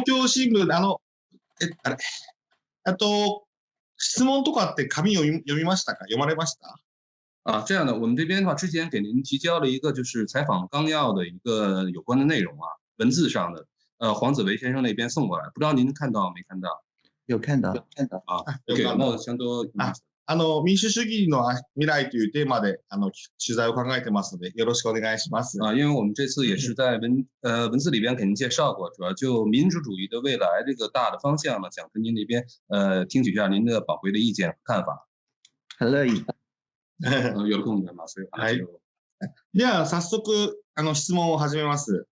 東京新聞、あの、え、あれ、あと、質問とかって紙読み読みましたか読まれましたあ、这样的，我们这边的话，之前给您提交了一个就是采访纲要的一个有关的内容啊，文字上的，呃，黄子维先生那边送过来，不知道您看到没看到？有看到，看到啊，有给到あの、民主主義の未来というテーマで、あの、取材を考えてますので、よろしくお願いします。啊，因为我们这次也是在文呃文字里边给您介绍过，主要就民主主义的未来这个大的方向呢，想跟您那边呃听取一下您的宝贵的意见和看法。很乐意。有空我们马上はい。では早速あの質問を始めます。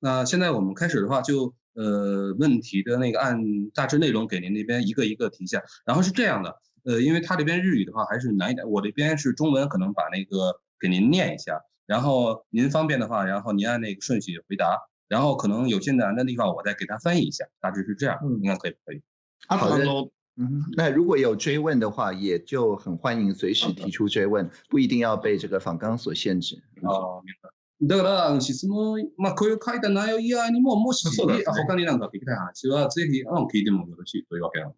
那现在我们开始的话就。呃，问题的那个按大致内容给您那边一个一个提一下。然后是这样的，呃，因为他这边日语的话还是难一点，我这边是中文，可能把那个给您念一下，然后您方便的话，然后您按那个顺序回答，然后可能有些难的地方，我再给他翻译一下，大致是这样，应该可以可以？好的，嗯，那如果有追问的话，也就很欢迎随时提出追问，不一定要被这个访纲所限制。哦。だから、質問、まあ、こういう書いた内容以外にも、もし、ね、他になんか聞きたい話は、ぜひ、あの、聞いてもよろしいというわけなので。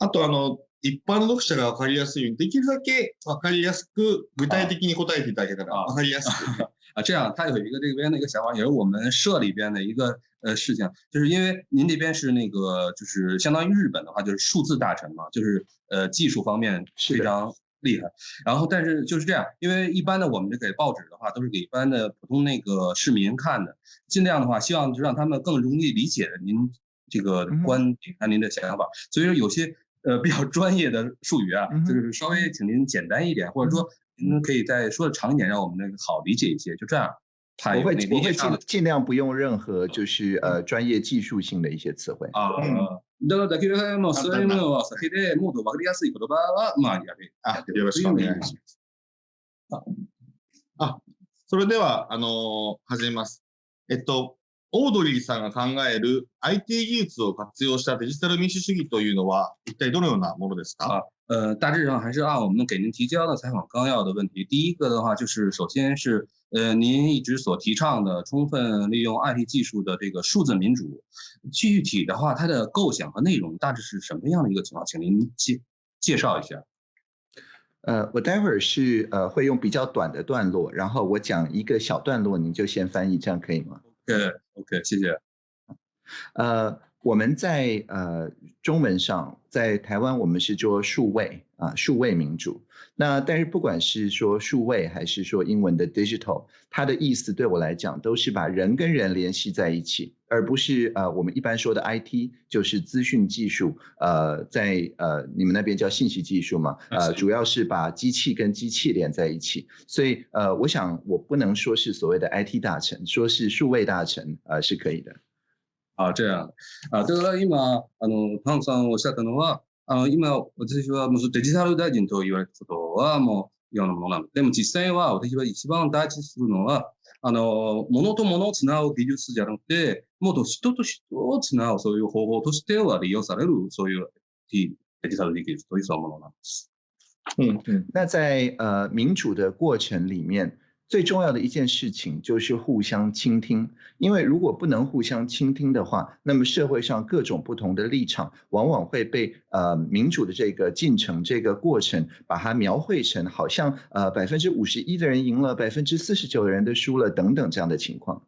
あと、あの、一般の読者がわかりやすいように、できるだけわかりやすく、具体的に答えていただけたらわかりやすく。啊，这样，他有一个这边的一个想法，也是我们社里边的一个呃事情，就是因为您这边是那个，就是相当于日本的话，就是数字大臣嘛，就是呃技术方面非常厉害，然后但是就是这样，因为一般的我们这报纸的话，都是给一般的普通那个市民看的，尽量的话，希望就让他们更容易理解您这个观点和您的想法。所以说有些呃比较专业的术语啊，就是稍微请您简单一点，或者说您可以再说的长一点，让我们那个好理解一些。就这样，我会我会尽尽量不用任何就是呃专业技术性的一些词汇啊。だから、できるだけもうそういうものは避けて、もっと分かりやすい言葉は、まあ、やれ。あ、よろしくお願いします。あ、それでは、あの始めます。えっと、オードリーさんが考える IT 技術を活用したデジタル民主主義というのは、一体どのようなものですか呃，大致上还是按我们给您提交的采访纲要的问题。第一个的话，就是首先是呃，您一直所提倡的充分利用 IT 技术的这个数字民主，具体的话，它的构想和内容大致是什么样的一个情况？请您介介绍一下。呃，我待会儿是呃会用比较短的段落，然后我讲一个小段落，您就先翻译，这样可以吗？OK，OK，谢谢。呃。我们在呃中文上，在台湾我们是说数位啊，数位民主。那但是不管是说数位还是说英文的 digital，它的意思对我来讲都是把人跟人联系在一起，而不是呃我们一般说的 IT 就是资讯技术，呃在呃你们那边叫信息技术嘛，呃主要是把机器跟机器连在一起。所以呃我想我不能说是所谓的 IT 大臣，说是数位大臣呃是可以的。あ、じゃあ、あだから今、あの、パンさんおっしゃったのは、あの、今、私はもうデジタル大臣と言われたことはもうようなものなの。でも実際は私は一番大事にするのは、あの、物と物をつなぐ技術じゃなくて、もっと人と人をつなぐそういう方法としては利用される、そういうデジタル技術というものなんです。う嗯，那在呃民主的过程里面，最重要的一件事情就是互相倾听，因为如果不能互相倾听的话，那么社会上各种不同的立场，往往会被呃民主的这个进程、这个过程，把它描绘成好像呃百分之五十一的人赢了，百分之四十九的人都输了等等这样的情况。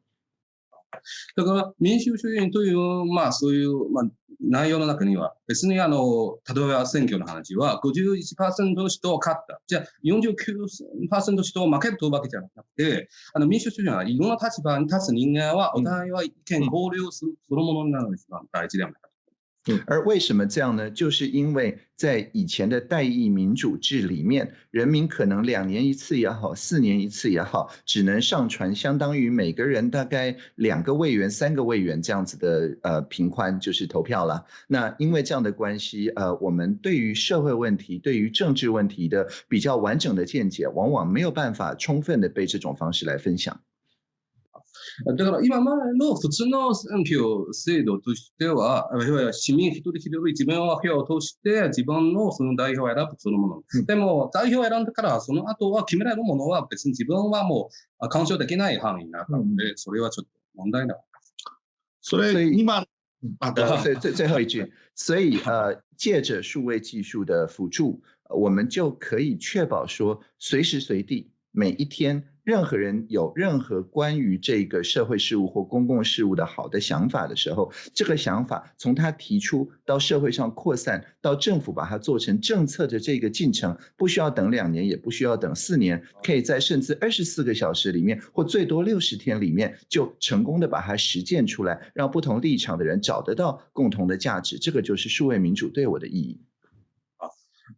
だから民主主義という、まあ、そういう、まあ、内容の中には、別にあの、例えば選挙の話は51、の人を勝った。じゃあ49%の人を負けるというわけじゃなくて、あの民主主義はいろんな立場に立つ人間は、お互いは意見交流する、そのものになるのが大事ではないかと。而为什么这样呢？就是因为在以前的代议民主制里面，人民可能两年一次也好，四年一次也好，只能上传相当于每个人大概两个委员、三个委员这样子的呃平宽，就是投票了。那因为这样的关系，呃，我们对于社会问题、对于政治问题的比较完整的见解，往往没有办法充分的被这种方式来分享。だから今までの普通の選挙制度としては、いるいは市民一人一人自分は票を通して自分のその代表を選ぶそのもの。うん、でも代表を選んだからその後は決められるものは別に自分はもう干渉できない範囲になったので、それはちょっと問題なそれ今啊，最最最后一句，所以呃，借着数位技术的辅助，我们就可以确保说，随时随地每一天，任何人有任何关于这个社会事务或公共事务的好的想法的时候，这个想法从他提出到社会上扩散，到政府把它做成政策的这个进程，不需要等两年，也不需要等四年，可以在甚至二十四个小时里面，或最多六十天里面，就成功的把它实践出来，让不同立场的人找得到共同的价值。这个就是数位民主对我的意义。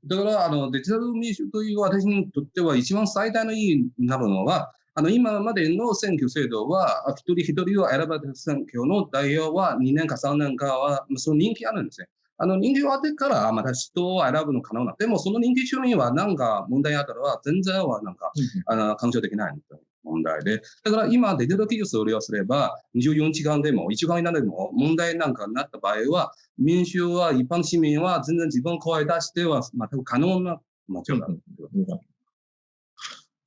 だから、あの、デジタル民主という私にとっては一番最大の意義になるのは、あの、今までの選挙制度は、一人一人を選ばれた選挙の代表は2年か3年かは、その人気あるんですね。あの、人気終わってから、また人を選ぶの可能な。でも、その人気中にはなんか問題あったら、全然はなんか、あの、干渉できない問題で、だから今デジタル技術を利用すれば、24時間でも1時間以内でも問題なんかになった場合は、民衆は一般市民は全然自分を声出しては全く可能なもちろん。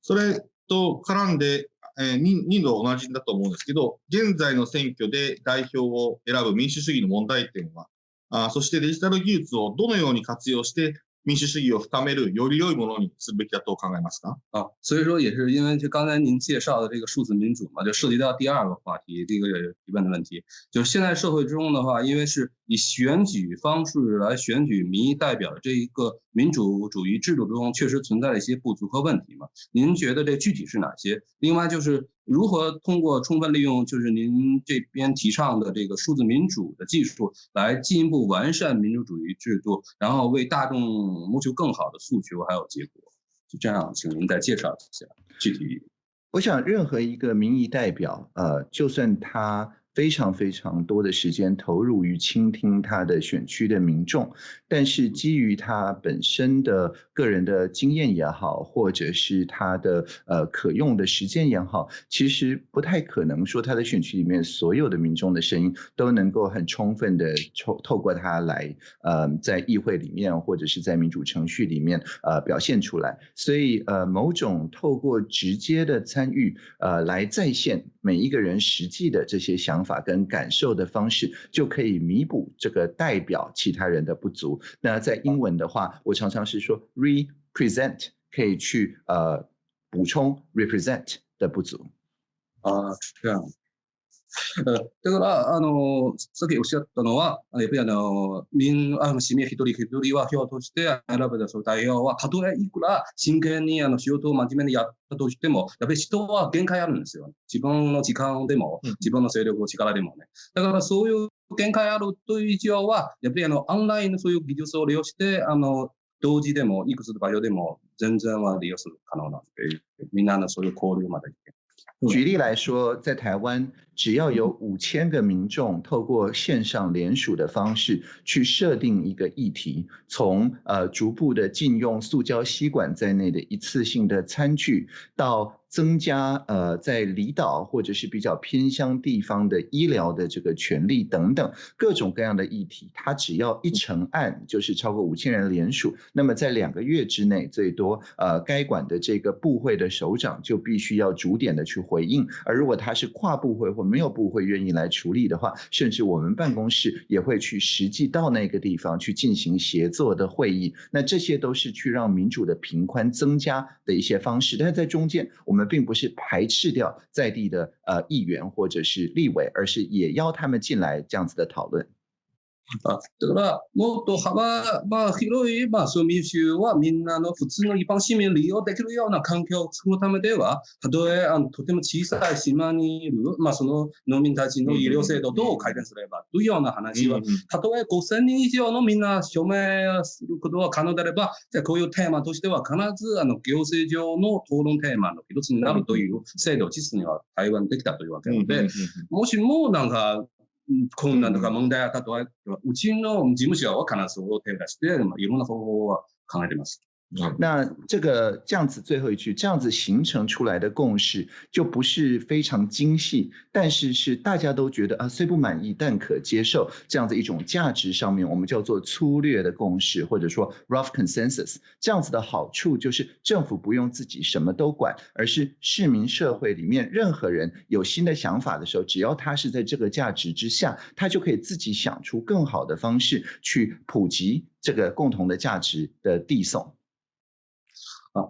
それと絡んで、えー、2度同じだと思うんですけど、現在の選挙で代表を選ぶ民主主義の問題点は、あそしてデジタル技術をどのように活用して民主主義を深めるより良いものにするべきだと考えますか？啊，所以说也是因为就刚才您介绍的这个数字民主嘛，就涉及到第二个话题，这个提问的问题，就是现在社会之中的话，因为是以选举方式来选举民意代表，这一个民主主义制度中确实存在了一些不足和问题嘛？您觉得这具体是哪些？另外就是。如何通过充分利用，就是您这边提倡的这个数字民主的技术，来进一步完善民主主义制度，然后为大众谋求更好的诉求还有结果？就这样，请您再介绍一下具体。我想，任何一个民意代表，呃，就算他。非常非常多的时间投入于倾听他的选区的民众，但是基于他本身的个人的经验也好，或者是他的呃可用的时间也好，其实不太可能说他的选区里面所有的民众的声音都能够很充分的透透过他来呃在议会里面或者是在民主程序里面呃表现出来。所以呃某种透过直接的参与呃来再现。每一个人实际的这些想法跟感受的方式，就可以弥补这个代表其他人的不足。那在英文的话，我常常是说 represent 可以去呃补充 represent 的不足。啊，这样。だから、あの、さっきおっしゃったのは、やっぱりあの、民の、市民一人一人は票として選べた代表は、たとえいくら真剣にあの仕事を真面目にやったとしても、やっぱり人は限界あるんですよ。自分の時間でも、自分の勢力、力でもね。だからそういう限界あるという以上は、やっぱりあの、オンラインのそういう技術を利用して、あの、同時でも、いくつの場所でも、全然は利用する可能なんで、みんなのそういう交流まで。举例来说，在台湾，只要有五千个民众透过线上联署的方式去设定一个议题，从呃逐步的禁用塑胶吸管在内的一次性的餐具，到。增加呃，在离岛或者是比较偏乡地方的医疗的这个权利等等各种各样的议题，它只要一成案，就是超过五千人联署，那么在两个月之内，最多呃该管的这个部会的首长就必须要逐点的去回应。而如果他是跨部会或没有部会愿意来处理的话，甚至我们办公室也会去实际到那个地方去进行协作的会议。那这些都是去让民主的平宽增加的一些方式。但是在中间我们。们并不是排斥掉在地的呃议员或者是立委，而是也邀他们进来这样子的讨论。だからもっと幅あ、広い、まあ、そう民衆はみんなの普通の一般市民利用できるような環境を作るためでは、たとえあのとても小さい島にいる、まあ、その農民たちの医療制度をどう改善すればというような話は、たとえ5000人以上のみんな署名することが可能であれば、じゃこういうテーマとしては必ずあの行政上の討論テーマの一つになるという制度を実には台湾できたというわけなので、もしもなんか困難とか問題あったとは、うちの事務所は必ず手を出して、いろんな方法は考えてます。那这个这样子最后一句，这样子形成出来的共识就不是非常精细，但是是大家都觉得啊虽不满意但可接受这样子一种价值上面，我们叫做粗略的共识或者说 rough consensus。这样子的好处就是政府不用自己什么都管，而是市民社会里面任何人有新的想法的时候，只要他是在这个价值之下，他就可以自己想出更好的方式去普及这个共同的价值的递送。あ、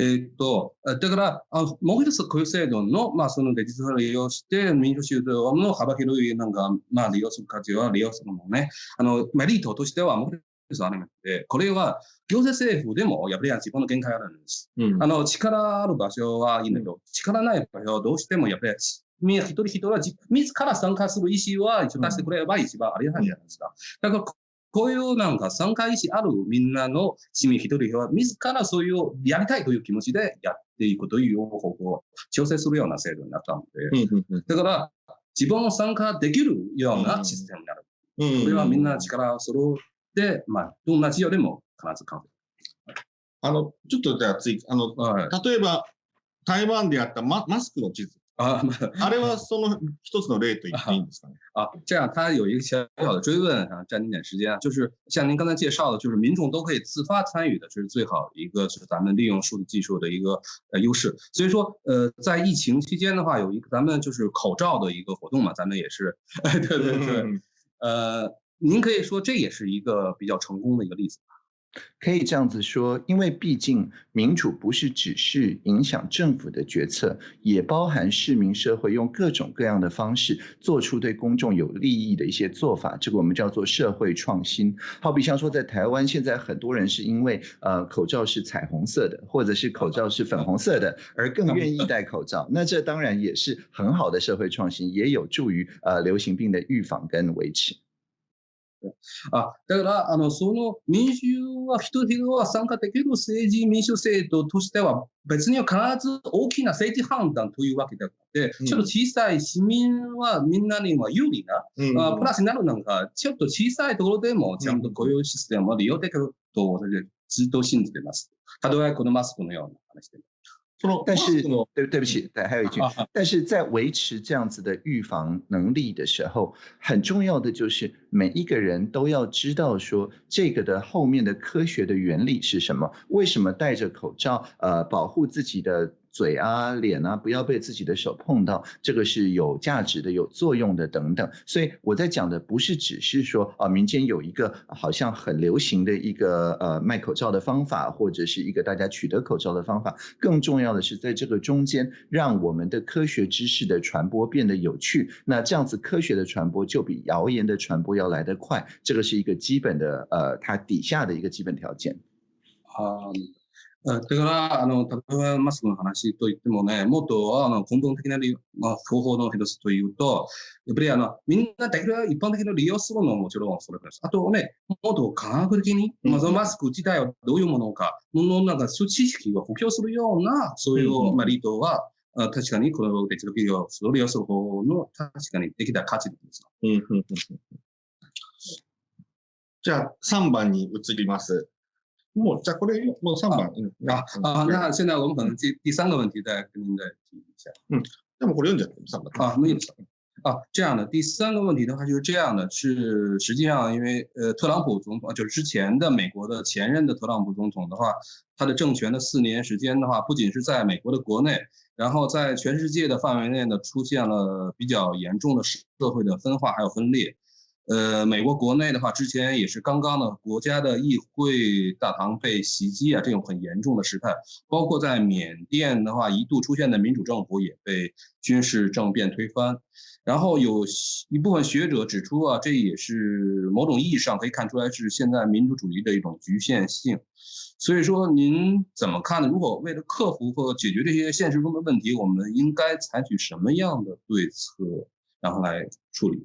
えー、っと、だから、あもう一ついう制度の、まあ、そのデジタルを利用して、民主主導の幅広い、なんか、まあ、利用する価値は利用するのね、あの、メリットとしては、もう一つありまして、これは、行政政府でも、やっぱり自分の限界があるんです。うん、あの、力ある場所はいいんだけど、力ない場所はどうしても、やっぱり、みんな一人一人は自ら参加する意思は一応出してくれれば一番ありがたいじゃないですか。だからこういうなんか参加意思あるみんなの市民一人は自らそういうやりたいという気持ちでやっていくという方法を調整するような制度になったので、だから自分を参加できるようなシステムになる。これはみんな力を揃って、まあ、どんな事業でも必ずえる。あの、ちょっとじゃあ次、あの、はい、例えば台湾でやったママスクの地図。啊，那，あれはその一つの例と言っていいんですかね？啊，这样，他有一个小小的追问啊，占您点时间，就是像您刚才介绍的，就是民众都可以自发参与的，这是最好的一个，是咱们利用数字技术的一个呃优势。所以说，呃，在疫情期间的话，有一个咱们就是口罩的一个活动嘛，咱们也是，哎，对对对，呃，您可以说这也是一个比较成功的一个例子。可以这样子说，因为毕竟民主不是只是影响政府的决策，也包含市民社会用各种各样的方式做出对公众有利益的一些做法。这个我们叫做社会创新。好比像说，在台湾现在很多人是因为呃口罩是彩虹色的，或者是口罩是粉红色的，而更愿意戴口罩。那这当然也是很好的社会创新，也有助于呃流行病的预防跟维持。ね。あだから、あの、その民衆は人々は参加できる政治民主政党としては、別に必ず大きな政治判断というわけではなて、ちょっと小さい市民はみんなには有利な、うんあ、プラスになるなんか、ちょっと小さいところでもちゃんと雇用システムで寄ってくると、ずっと信じてます。たとえこのマスクのような話でも。但是，对对不起，对还有一句，但是在维持这样子的预防能力的时候，很重要的就是每一个人都要知道说这个的后面的科学的原理是什么，为什么戴着口罩，呃，保护自己的。嘴啊，脸啊，不要被自己的手碰到，这个是有价值的、有作用的等等。所以我在讲的不是只是说啊，民间有一个好像很流行的一个呃卖口罩的方法，或者是一个大家取得口罩的方法。更重要的是，在这个中间让我们的科学知识的传播变得有趣，那这样子科学的传播就比谣言的传播要来得快。这个是一个基本的呃，它底下的一个基本条件。啊。それから、あの、例えばマスクの話といってもね、もっと、あの、根本的な、まあ、方法の一つというと、やっぱり、あの、みんなできる一般的な利用するのももちろんそれです。あとね、もっと科学的に、まあ、マスク自体はどういうものか、うん、の、なんか、知識を補強するような、そういう、まあ、リードは、あ確かに、この別の企業を利用する方の、確かにできた価値ですよ。うん、じゃあ、3番に移ります。莫在国内用，莫上班，嗯啊啊，那现在我们可能第第三个问题再跟您再提一下，嗯，要么国内用着，上班啊，有。啊，这样的第三个问题的话就是这样的，是实际上因为呃特朗普总统，就是之前的美国的前任的特朗普总统的话，他的政权的四年时间的话，不仅是在美国的国内，然后在全世界的范围内呢出现了比较严重的社会的分化还有分裂。呃，美国国内的话，之前也是刚刚呢，国家的议会大堂被袭击啊，这种很严重的事态。包括在缅甸的话，一度出现的民主政府也被军事政变推翻。然后有一部分学者指出啊，这也是某种意义上可以看出来是现在民主主义的一种局限性。所以说，您怎么看呢？如果为了克服或解决这些现实中的问题，我们应该采取什么样的对策，然后来处理？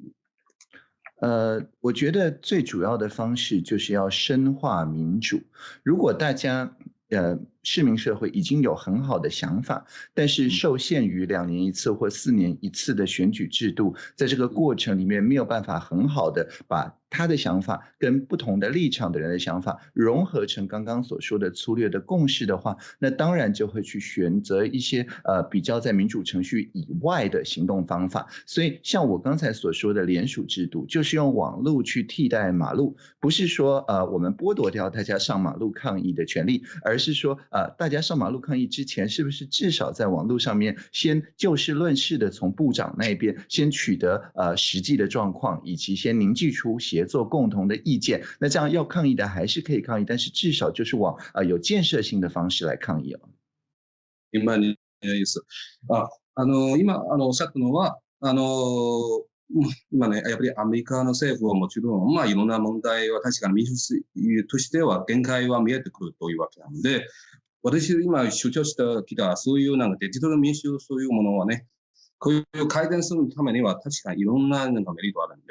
呃，我觉得最主要的方式就是要深化民主。如果大家，呃。市民社会已经有很好的想法，但是受限于两年一次或四年一次的选举制度，在这个过程里面没有办法很好的把他的想法跟不同的立场的人的想法融合成刚刚所说的粗略的共识的话，那当然就会去选择一些呃比较在民主程序以外的行动方法。所以像我刚才所说的联署制度，就是用网络去替代马路，不是说呃我们剥夺掉大家上马路抗议的权利，而是说。呃，大家上马路抗议之前，是不是至少在网络上面先就事论事的，从部长那边先取得呃实际的状况，以及先凝聚出协作共同的意见？那这样要抗议的还是可以抗议，但是至少就是往呃有建设性的方式来抗议了。明白ニ的意思あ、あの今あのおしゃったのは、あの今ねやっぱりアメリカの政府はもちろんまあいろんな問題は確かに民主主義としては限界は見えてくるというわけなので。私今主張してきた、そういうなんかデジタル民主そういうものはね、こういう改善するためには確かいろんななんかメリットあるんで、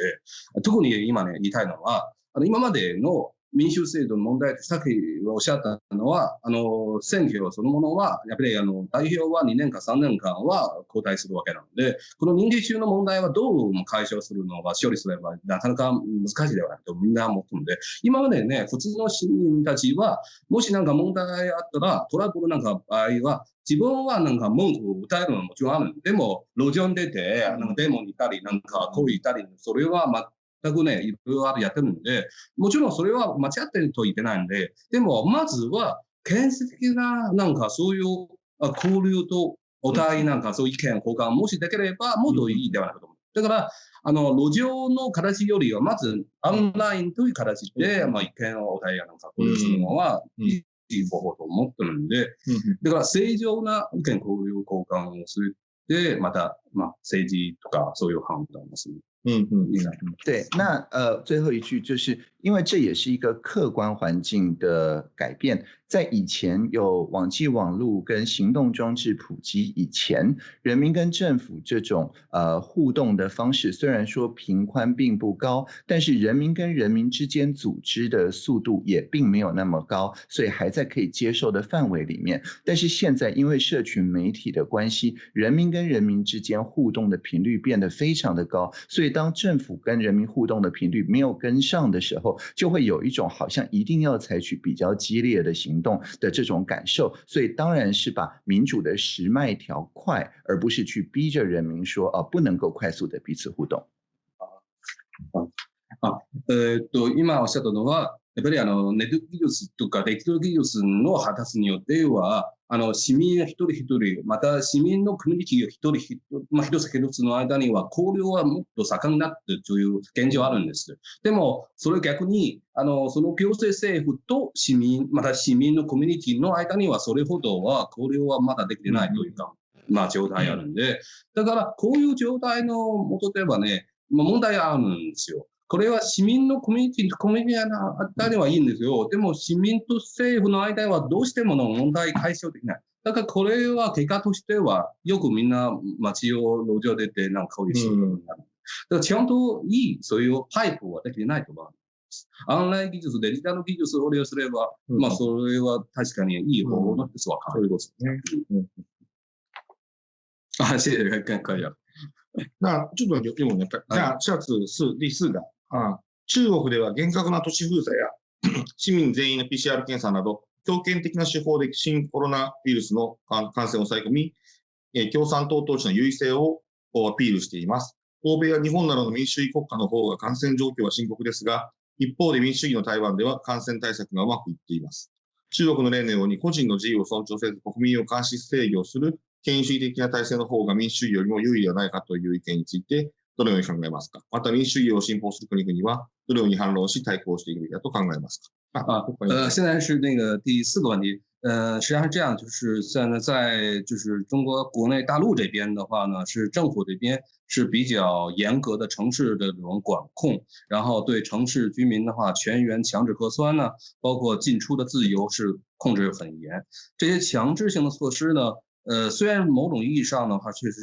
特に今ね、言いたいのは、あの今までの民主制度の問題ってさっきおっしゃったのは、あの、選挙そのものは、やっぱりあの、代表は2年か3年間は交代するわけなので、この人事中の問題はどうも解消するのは処理すればなかなか難しいではないとみんな思ってるので、今までね、普通の市民たちは、もしなんか問題があったら、トラブルなんか場合は、自分はなんか文句を歌えるのはもちろんある。でも、路上に出て、なんかデモにいたり、なんかこういたり、それは全くね、いろいろやってるんで、もちろんそれは間違ってると言ってないんで、でも、まずは、建設的な、なんかそういう交流とお互いなんかそういう意見交換もしできれば、もっといいではないかと思う。だから、あの、路上の形よりは、まず、オンラインという形で、まあ、意見をお互いなんか交流するのは、いい方法と思ってるんで、だから、正常な意見交流交換をする。で、また、まあ、政治とか、そういう判断をする。嗯嗯嗯，对，那呃最后一句就是因为这也是一个客观环境的改变，在以前有网际网络跟行动装置普及以前，人民跟政府这种呃互动的方式虽然说平宽并不高，但是人民跟人民之间组织的速度也并没有那么高，所以还在可以接受的范围里面。但是现在因为社群媒体的关系，人民跟人民之间互动的频率变得非常的高，所以。当政府跟人民互动的频率没有跟上的时候，就会有一种好像一定要采取比较激烈的行动的这种感受，所以当然是把民主的时脉调快，而不是去逼着人民说啊不能够快速的彼此互动。啊啊，呃，对，今我讲到的话。やっぱりあのネット技術とかデジタル技術の発達によっては、あの市民一人一人、また市民の国一人一人、まあ、一つ一つの間には交流はもっと盛んになってという現状あるんです。でも、それ逆に、あのその行政政府と市民、また市民のコミュニティの間にはそれほどは交流はまだできてないというか、うん、まあ状態あるんで、だからこういう状態のもとではね、まあ、問題があるんですよ。これは市民のコミュニティ、コミュニティのあたはいいんですよ。でも市民と政府の間はどうしてもの問題解消できない。だからこれは結果としては、よくみんな街を路上出てなんかいしいうになる。だからちゃんといい、そういうパイプはできてないと思うんす。ンライン技術、デジタル技術を利用すれば、うん、まあそれは確かにいい方法の一つそういうことですね。あ、うんうんあ、是，看看一下。っ这本就用じゃあ、シャツ、是リスが。中国では厳格な都市封鎖や 市民全員の PCR 検査など、強権的な手法で新コロナウイルスの感染を抑え込み、共産党党首の優位性をアピールしています。欧米や日本などの民主主義国家の方が感染状況は深刻ですが、一方で民主主義の台湾では感染対策がうまくいっています。中国の例のように個人の自由を尊重せず国民を監視制御する権威主義的な体制の方が民主主義よりも優位ではないかという意見について、どのように考えますか。また民主主義を信奉する国々はどのように反論し対抗していくべきだと考えますか。呃，现在是那个第四个问题。呃，实际上是这样，就是在在就是中国国内大陆这边的话呢，是政府这边是比较严格的城市的这种管控，然后对城市居民的话，全员强制核酸呢，包括进出的自由是控制很严。这些强制性的措施呢？呃，虽然某种意义上的话，确实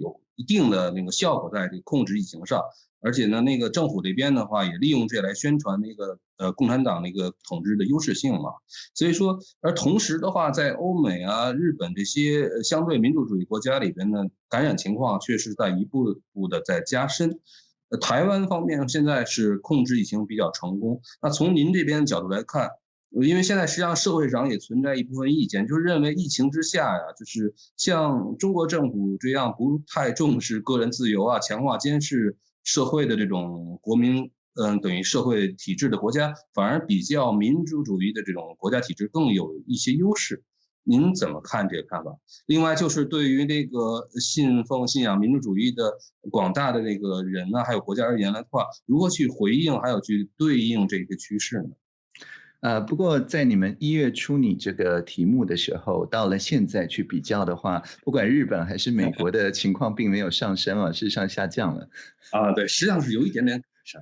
有一定的那个效果在这控制疫情上，而且呢，那个政府这边的话也利用这来宣传那个呃共产党那个统治的优势性嘛。所以说，而同时的话，在欧美啊、日本这些相对民主主义国家里边呢，感染情况确实在一步步的在加深。台湾方面现在是控制疫情比较成功，那从您这边角度来看。因为现在实际上社会上也存在一部分意见，就是认为疫情之下呀，就是像中国政府这样不太重视个人自由啊，强化监视社会的这种国民，嗯，等于社会体制的国家，反而比较民主主义的这种国家体制更有一些优势。您怎么看这个看法？另外就是对于那个信奉信仰民主主义的广大的那个人呢，还有国家而言来的话，如何去回应，还有去对应这个趋势呢？呃，不过在你们一月初你这个题目的时候，到了现在去比较的话，不管日本还是美国的情况，并没有上升啊，是上下降了。啊，对，实际上是有一点点是。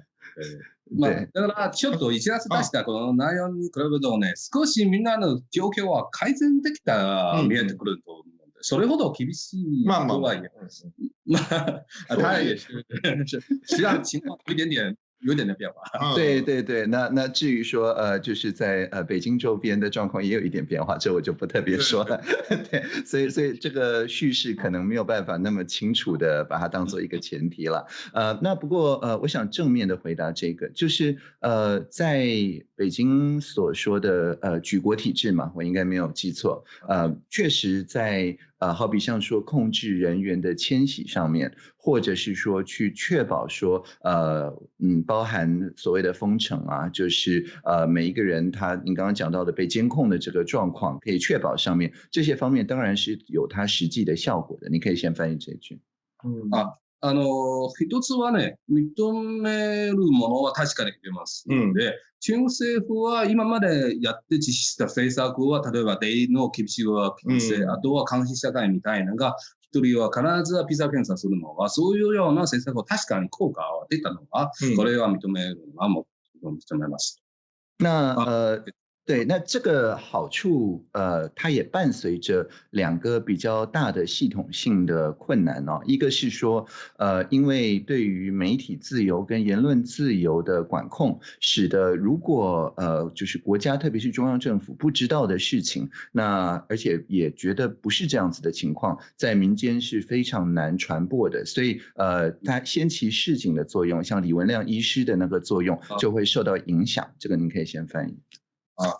对对对。ちょっと以前は大したことないように感じるので、少しみんなの状況は改善できた見えてくると、それほど厳しいではない。嗯嗯嗯。嘛 啊，对对对，是，实际上情况有一点点。有点的变化，对对对，那那至于说呃，就是在呃北京周边的状况也有一点变化，这我就不特别说了。对，所以所以这个叙事可能没有办法那么清楚的把它当做一个前提了。呃，那不过呃，我想正面的回答这个，就是呃，在北京所说的呃举国体制嘛，我应该没有记错。呃，确实在。呃，好比像说控制人员的迁徙上面，或者是说去确保说，呃，嗯，包含所谓的封城啊，就是呃每一个人他，你刚刚讲到的被监控的这个状况，可以确保上面这些方面当然是有它实际的效果的。你可以先翻译这一句，嗯啊。あの、一つはね、認めるものは確かに決めますので、うん、中国政府は今までやって実施した政策は、例えばデイの厳しいは規制、うん、あとは監視社会みたいなのが、一人は必ずピザ検査するのは、そういうような政策を確かに効果は出たのは、うん、これは認めるのはもう認めます。那呃，对，那这个好处，呃，它也伴随着两个比较大的系统性的困难哦。一个是说，呃，因为对于媒体自由跟言论自由的管控，使得如果呃，就是国家特别是中央政府不知道的事情，那而且也觉得不是这样子的情况，在民间是非常难传播的。所以，呃，它先期示警的作用，像李文亮医师的那个作用，就会受到影响。这个您可以先翻译。か、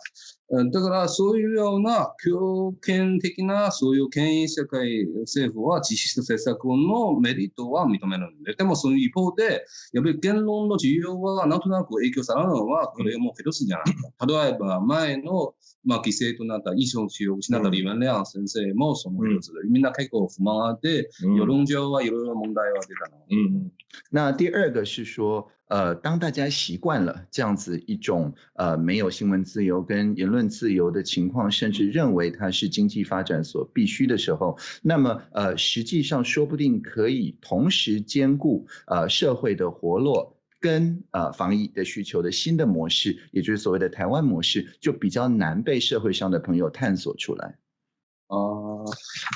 だからそういうような強権的なそういう権威社会政府は実質政策のメリットは認めるんで、でもその一方で、やっぱり言論の自由はなんとなく影響されるのはこれも一つじゃないか。例えば前の、まあ、犠牲となった遺オを失ったリヴァレアン先生もその一つで、みんな結構不満があって、世論上はいろいろ問題は出たの。那第二个是说呃，当大家习惯了这样子一种呃没有新闻自由跟言论自由的情况，甚至认为它是经济发展所必须的时候，那么呃，实际上说不定可以同时兼顾呃社会的活络跟呃防疫的需求的新的模式，也就是所谓的台湾模式，就比较难被社会上的朋友探索出来。哦，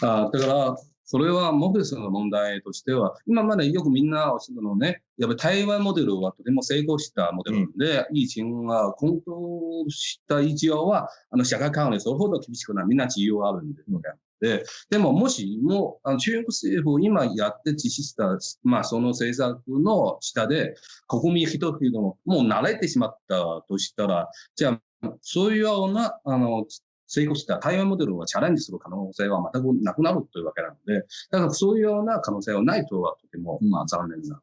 呃，这个それはモフェスの問題としては、今までよくみんなおっしゃるのね、やっぱり台湾モデルはとても成功したモデルで、いん、疫情が混沌した一応は、あの、社会関連、それほど厳しくない、みんな自由があるんで、うん、で、でももしも、あの中国政府今やって実施した、まあその政策の下で、国民一人ももう慣れてしまったとしたら、じゃあそういうような、あの、成功した台湾モデルをチャレンジする可能性は全くなくなるというわけなので、だからそういうような可能性はないとはとても、まあ、残念な。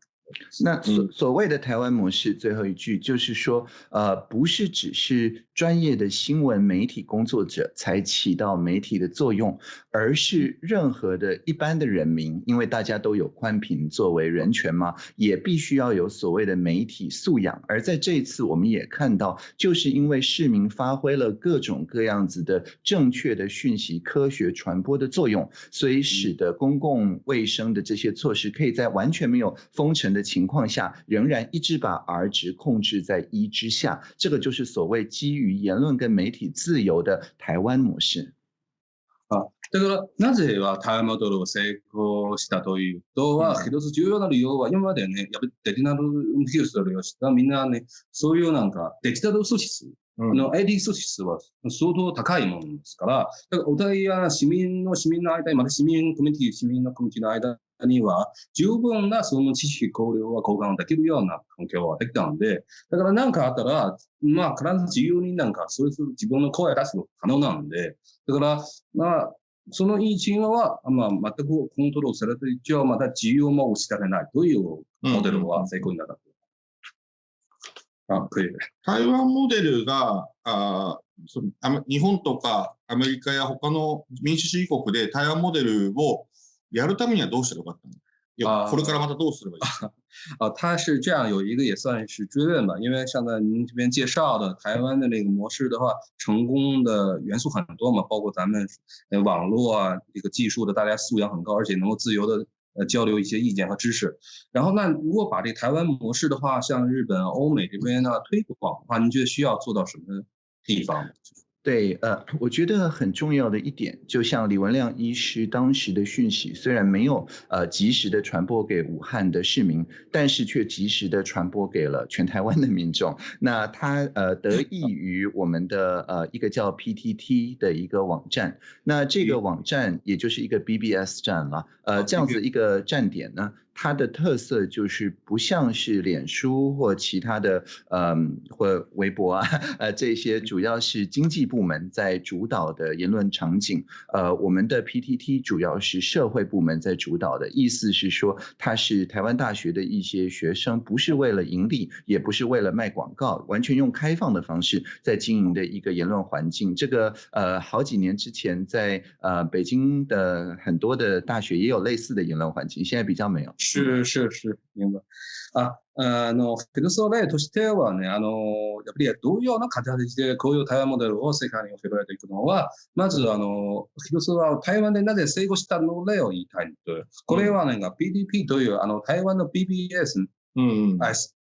那所所谓的台湾模式，最后一句就是说，呃，不是只是专业的新闻媒体工作者才起到媒体的作用，而是任何的一般的人民，因为大家都有宽频作为人权嘛，也必须要有所谓的媒体素养。而在这一次，我们也看到，就是因为市民发挥了各种各样子的正确的讯息科学传播的作用，所以使得公共卫生的这些措施可以在完全没有封城的情况下，仍然一直把 R 值控制在一之下。这个就是所谓机遇。于言论跟媒体自由的台湾模式。あだからなぜはタイムドルを成功したというとは、一つ重要な理由は、今までね、やっぱりデジタル技術を利用したみんなね、そういうなんかデジタル組織の ID 組織は相当高いものですから、だからお互いや市民の市民の間また市民コミュニティ、市民のコミュニティの間には十分なその知識、考慮は交換できるような環境はできたので、だから何かあったら、まあ、必ず自由になんか、それぞれ自分の声を出すの可能なんで、だから、まあ、そのい一因は、まあ、全くコントロールされて、一応また自由も失われないというモデルは成功になった。うん、あ、クリ台湾モデルが、あその日本とかアメリカや他の民主主義国で台湾モデルをやるためにはどうすればよかったの？これからまたどうす啊，他是这样有一个也算是追问吧，因为像在您这边介绍的台湾的那个模式的话，成功的元素很多嘛，包括咱们网络啊这个技术的，大家素养很高，而且能够自由的呃交流一些意见和知识。然后那如果把这台湾模式的话，像日本、欧美这边的推广的话，您觉得需要做到什么地方？对，呃，我觉得很重要的一点，就像李文亮医师当时的讯息，虽然没有呃及时的传播给武汉的市民，但是却及时的传播给了全台湾的民众。那他呃得 益于我们的呃一个叫 PTT 的一个网站，那这个网站也就是一个 BBS 站了，呃这样子一个站点呢。它的特色就是不像是脸书或其他的，嗯，或微博啊，呃，这些主要是经济部门在主导的言论场景。呃，我们的 PTT 主要是社会部门在主导的，意思是说它是台湾大学的一些学生，不是为了盈利，也不是为了卖广告，完全用开放的方式在经营的一个言论环境。这个呃，好几年之前在呃北京的很多的大学也有类似的言论环境，现在比较没有。是是是，明白。あ、あの、ペルソレとしてはね、あの、やっぱりどういうような形でこういう台湾モデルを世界に広げていくのは、まず、あの、ペルは台湾でなぜ成功したの例を言いたいと。これはね、p d p という、あの、台湾の BBS、うん、うん、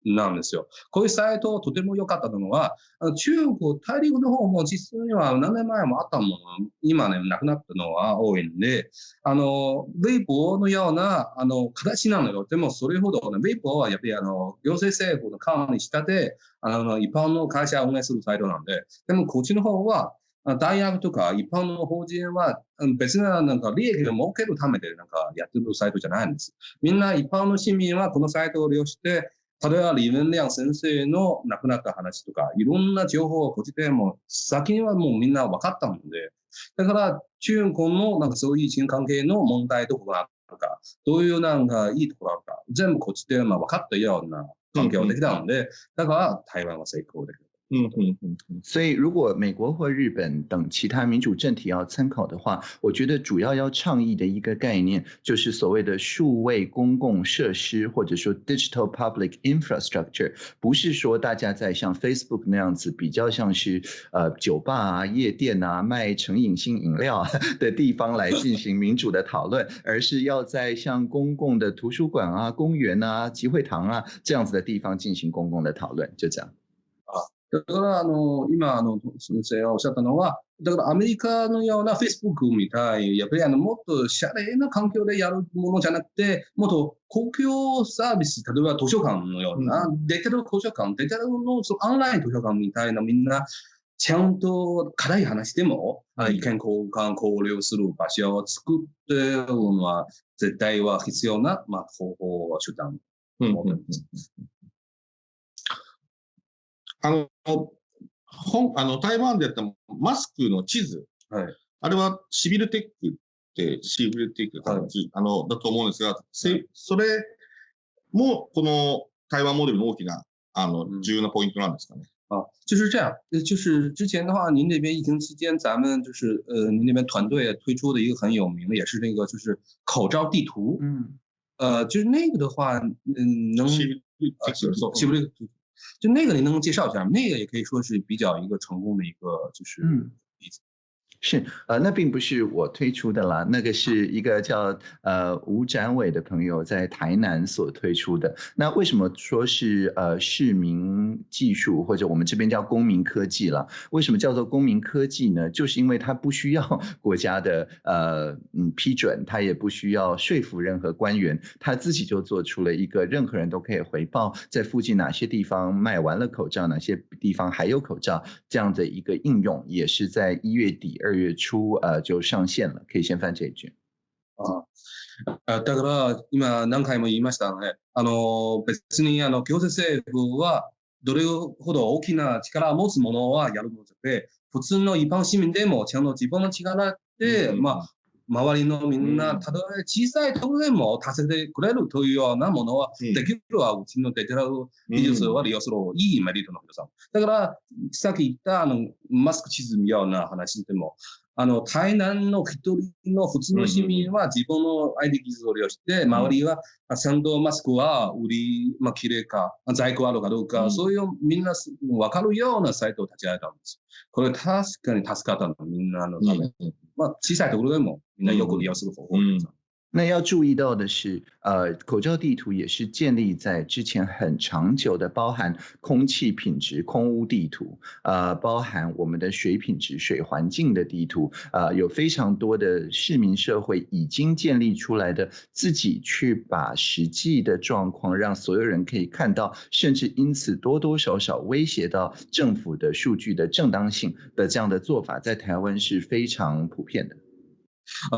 なんですよ。こういうサイト、とても良かったのは、中国大陸の方も実際には何年前もあったもの、今ね、なくなったのは多いんで、あの、ウボーのような、あの、形なのよ。でも、それほど、ね、ボーはやっぱり、あの、行政政府の和に仕立て、あの、一般の会社を運営するサイトなんで、でも、こっちの方は、大学とか一般の法人は別ななんか利益を儲けるためでなんかやってるサイトじゃないんです。みんな一般の市民はこのサイトを利用して、例えばリベンリアン先生の亡くなった話とか、いろんな情報をこっちでも、先にはもうみんな分かったので、だから中国のなんかそういう人関係の問題どこがあるか、どういうなんかいいところがあるか、全部こっちでま分かったような関係ができたので、だから台湾は成功できる。嗯哼哼，所以如果美国或日本等其他民主政体要参考的话，我觉得主要要倡议的一个概念就是所谓的数位公共设施，或者说 digital public infrastructure，不是说大家在像 Facebook 那样子比较像是呃酒吧啊、夜店啊、卖成瘾性饮料的地方来进行民主的讨论，而是要在像公共的图书馆啊、公园啊、集会堂啊这样子的地方进行公共的讨论，就这样。だから、あの、今、あの、先生がおっしゃったのは、だからアメリカのような Facebook みたい、やっぱりあの、もっとシャレな環境でやるものじゃなくて、もっと公共サービス、例えば図書館のような、うん、デジタル図書館、デジタルのそのオンライン図書館みたいなみんな、ちゃんと辛い話でも、うん、意見交換、交流する場所を作ってるのは、絶対は必要な、まあ、方法、手段うんうんあの本あの台湾でやったマスクの地図、はい、あれはシビルテックってシビルテック、はい、あのだと思うんですが、はい、それもこの台湾モデルの大きなあの、重要なポイントなんですかね。啊，就是这样。呃，就是之前的话，您那边疫情期间，咱们就是呃，您那边团队推出的一个很有名的，也是那个就是口罩地图。嗯，呃，就是那个的话，嗯，能，呃，是不是就那个，您能介绍一下吗？那个也可以说是比较一个成功的一个，就是例子。是，呃，那并不是我推出的啦，那个是一个叫呃吴展伟的朋友在台南所推出的。那为什么说是呃市民技术或者我们这边叫公民科技了？为什么叫做公民科技呢？就是因为它不需要 国家的呃嗯批准，它也不需要说服任何官员，它自己就做出了一个任何人都可以回报在附近哪些地方卖完了口罩，哪些地方还有口罩这样的一个应用，也是在一月底二。月初あ、就上线了。可以先翻这一句。ああだから今何回も言いましたね。あの別にあの行政政府はどれほど大きな力を持つものはやるので、普通の一般市民でもちゃんと自分の力で、うん、まあ、周りのみんな、たとえ小さいろでも達成てくれるというようなものは、できるはうちのデジタル技術は利用するいいメリットの皆さん。だから、さっき言ったあのマスク沈むような話でも、あの、台南の一人の普通の市民は自分の相手デンを利用して、周りは、ンドマスクは売り、まあ、綺麗か、在庫あるかどうか、うん、そういうみんなわかるようなサイトを立ち上げたんです。これ確かに助かったの、みんなのため。うん、まあ、小さいところでもみんなよく利用する方法です。うん那要注意到的是，呃，口罩地图也是建立在之前很长久的包含空气品质、空污地图，呃，包含我们的水品质、水环境的地图，呃，有非常多的市民社会已经建立出来的自己去把实际的状况让所有人可以看到，甚至因此多多少少威胁到政府的数据的正当性的这样的做法，在台湾是非常普遍的，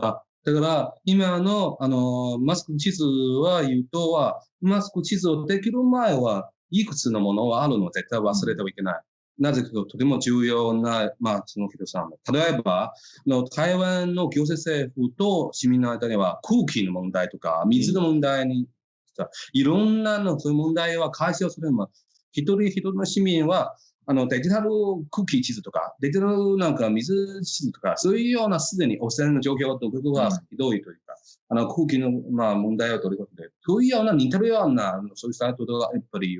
呃。だから、今の、あの、マスク地図は言うとは、マスク地図をできる前は、いくつのものはあるのを絶対忘れてはいけない。なぜかととても重要な、まあ、その人さん。例えば、の台湾の行政政府と市民の間には空気の問題とか、水の問題に、いろんなのそういう問題は解消すれば、一人一人の市民はあのデジタル空気地図とか、デジタルなんか水地図とか、そういうようなすでに汚染の状況と僕はひどいというか、うん、あの空気のまあ問題を取り込んで、そういうような似てるような、そういうサイトがやっぱり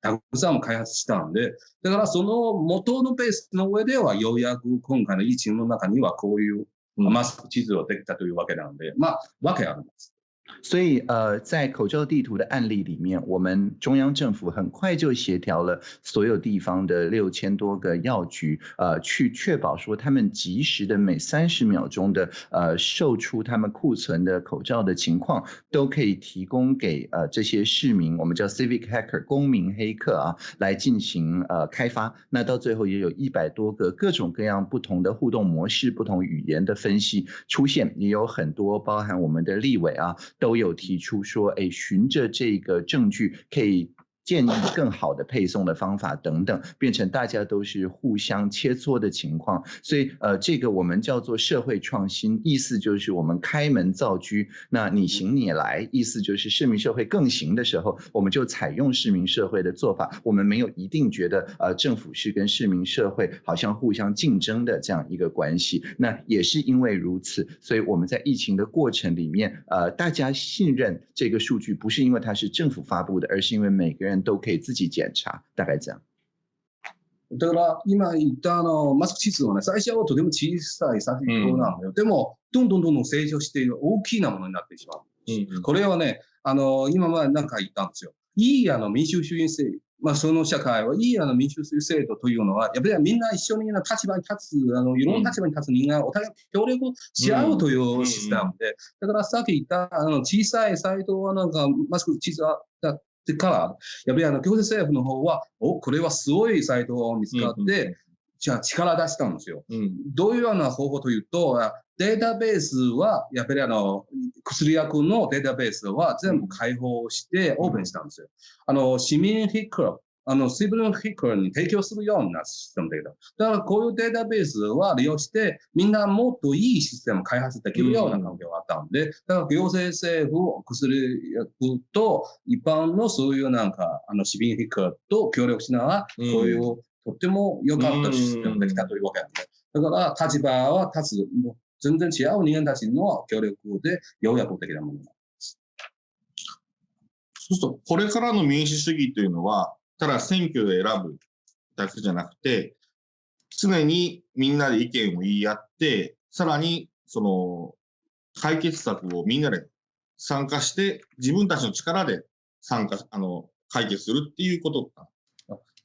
たくさん開発したんで、だからその元のベースの上では、ようやく今回の一チの中にはこういうマスク地図をできたというわけなんで、まあ、わけあります。所以，呃，在口罩地图的案例里面，我们中央政府很快就协调了所有地方的六千多个药局，呃，去确保说他们及时的每三十秒钟的，呃，售出他们库存的口罩的情况，都可以提供给呃这些市民，我们叫 civic hacker 公民黑客啊，来进行呃开发。那到最后也有一百多个各种各样不同的互动模式、不同语言的分析出现，也有很多包含我们的立委啊。都有提出说，哎，循着这个证据可以。建议更好的配送的方法等等，变成大家都是互相切磋的情况，所以呃，这个我们叫做社会创新，意思就是我们开门造车，那你行你来，意思就是市民社会更行的时候，我们就采用市民社会的做法。我们没有一定觉得呃政府是跟市民社会好像互相竞争的这样一个关系，那也是因为如此，所以我们在疫情的过程里面，呃，大家信任这个数据，不是因为它是政府发布的，而是因为每个人。都可以自己检查，大概这样。だから今言ったあのマスク指数はね、最初はとても小さい先ほどなのよ。でも、どんどんどんどん成長して大きなものになってしまう。これはね、あの、今は何か言ったんですよ。いいあの民主主義制、まあその社会はいいあの民主主義制度というのは、やっぱりみんな一緒に立場に立つ、あの、いろんな立場に立つ人間お互い協力し合うというシステムで、だからさっき言ったあの小さいサイトはなんかマスク地図だてから、やっぱりあの、行政政府の方は、お、これはすごいサイトを見つかって、じゃあ力出したんですよ。うん、どういうような方法というと、データベースは、やっぱりあの、薬薬のデータベースは全部開放してオープンしたんですよ。あの、市民ヒックあの、水分飛行に提供するようなシステムだけど、だからこういうデータベースは利用して、みんなもっといいシステムを開発できるような環境があったんで、だから行政政府、薬薬と一般のそういうなんか、あの、市民飛行と協力しながら、こういうとっても良かったシステムができたというわけなんで、だから立場は立つ、全然違う人間たちの協力で、ようやくできたものそうすると、これからの民主主義というのは、ただ選挙で選ぶだけじゃなくて、常にみんなで意見を言い合って、さらにその解決策をみんなで参加して、自分たちの力で参加、あの、解決するっていうこと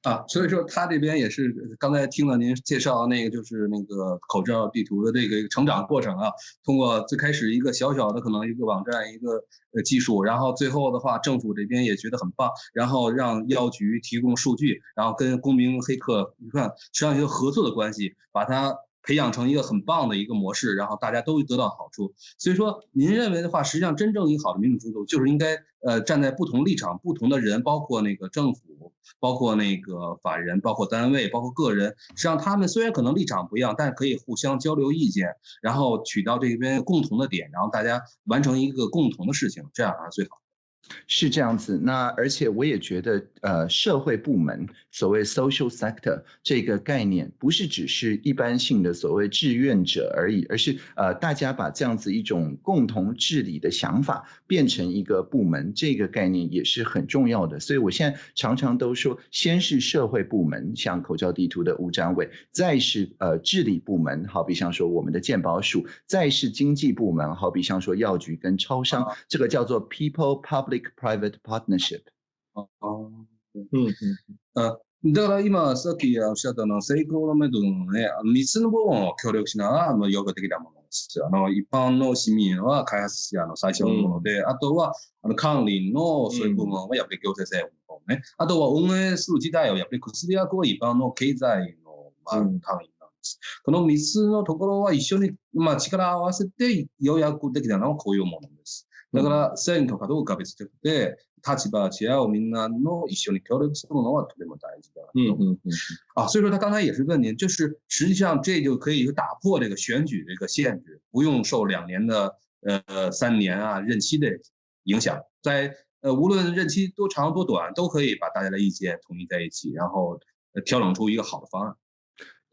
啊，所以说他这边也是，刚才听了您介绍那个，就是那个口罩地图的这个成长过程啊，通过最开始一个小小的可能一个网站一个呃技术，然后最后的话政府这边也觉得很棒，然后让药局提供数据，然后跟公民黑客，你看实际上一个合作的关系，把它。培养成一个很棒的一个模式，然后大家都得到好处。所以说，您认为的话，实际上真正一个好的民主制度就是应该，呃，站在不同立场、不同的人，包括那个政府，包括那个法人，包括单位，包括个人。实际上，他们虽然可能立场不一样，但可以互相交流意见，然后取到这边共同的点，然后大家完成一个共同的事情，这样啊是最好。是这样子，那而且我也觉得，呃，社会部门所谓 social sector 这个概念，不是只是一般性的所谓志愿者而已，而是呃，大家把这样子一种共同治理的想法变成一个部门，这个概念也是很重要的。所以我现在常常都说，先是社会部门，像口罩地图的吴展伟，再是呃治理部门，好比像说我们的健保署，再是经济部门，好比像说药局跟超商，这个叫做 people public。public-private partnership。だから今、さっきおっしゃったのは、成功のメドのね、3つの部分を協力しながら、あの、要望的なものですあの。一般の市民は開発者の最初のもので、うん、あとはあの管理のそういう部分はやっぱり行政政府の方ね、うん、あとは運営する自体はやっぱり薬薬は一般の経済の、まあ、単位なんです。この3つのところは一緒に、まあ、力を合わせて要約できたのはこういうものです。だから線とかどうか別れて、立場違うみんなの一緒に協力するのはとても大事だと。嗯嗯嗯啊，所以说他刚才也是问您，就是实际上这就可以打破这个选举这个限制，不用受两年的呃三年啊任期的影响，在呃无论任期多长多短，都可以把大家的意见统一在一起，然后调整出一个好的方案。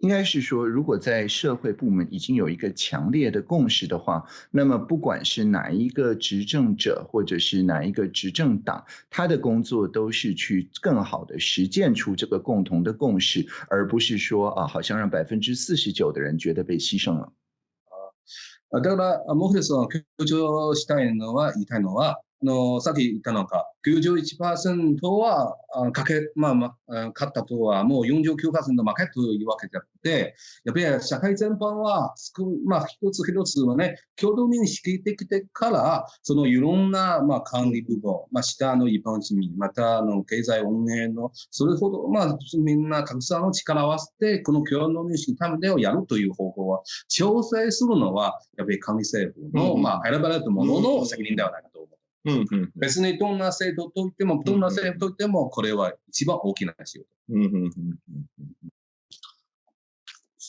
应该是说，如果在社会部门已经有一个强烈的共识的话，那么不管是哪一个执政者或者是哪一个执政党，他的工作都是去更好的实践出这个共同的共识，而不是说啊，好像让百分之四十九的人觉得被牺牲了。啊，のさっき言ったのか、91%はかけ、まあ、まあ、勝ったとはもう49%負けというわけであって、やっぱり社会全般は、まあ、一つ一つはね、共同認識できてから、そのいろんな、まあ、管理部門、まあ、下の一般市民、また、あの、経済運営の、それほど、まあ、みんなたくさんの力を合わせて、この共同認識のためでをやるという方法は、調整するのは、やっぱり管理政府の、まあ、選ばれたものの責任ではないかと思う。うんうん、別にどんな制度といっても、どんな制度といっても、これは一番大きな仕事。うんうんうん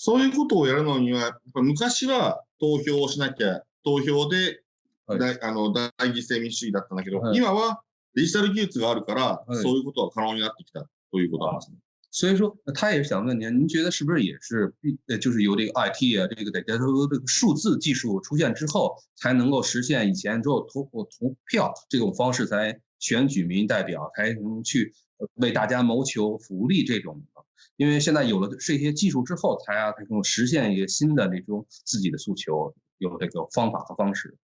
そういうことをやるのには、昔は投票をしなきゃ、投票で大はい、あの大義性民主主義だったんだけど、はい、今はデジタル技術があるから、はい、そういうことは可能になってきたということなんですね。所以说，他也是想问您，您觉得是不是也是必呃，就是由这个 IT 啊，这个得带头的数字技术出现之后，才能够实现以前只有投投票这种方式才选举民意代表，才能去为大家谋求福利这种的？因为现在有了这些技术之后，才啊才能实现一个新的那种自己的诉求，有这个方法和方式。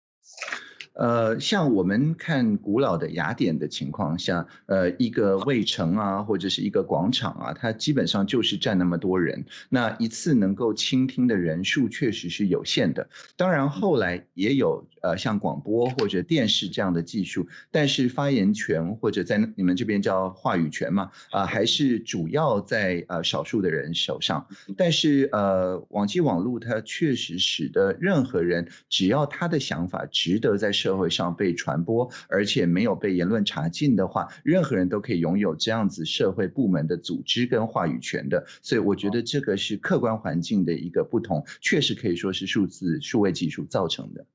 呃，像我们看古老的雅典的情况下，呃，一个卫城啊，或者是一个广场啊，它基本上就是站那么多人，那一次能够倾听的人数确实是有限的。当然后来也有呃，像广播或者电视这样的技术，但是发言权或者在你们这边叫话语权嘛，啊，还是主要在呃少数的人手上。但是呃，网际网络它确实使得任何人只要他的想法值得在。社会上被传播，而且没有被言论查禁的话，任何人都可以拥有这样子社会部门的组织跟话语权的。所以，我觉得这个是客观环境的一个不同，确实可以说是数字数位技术造成的。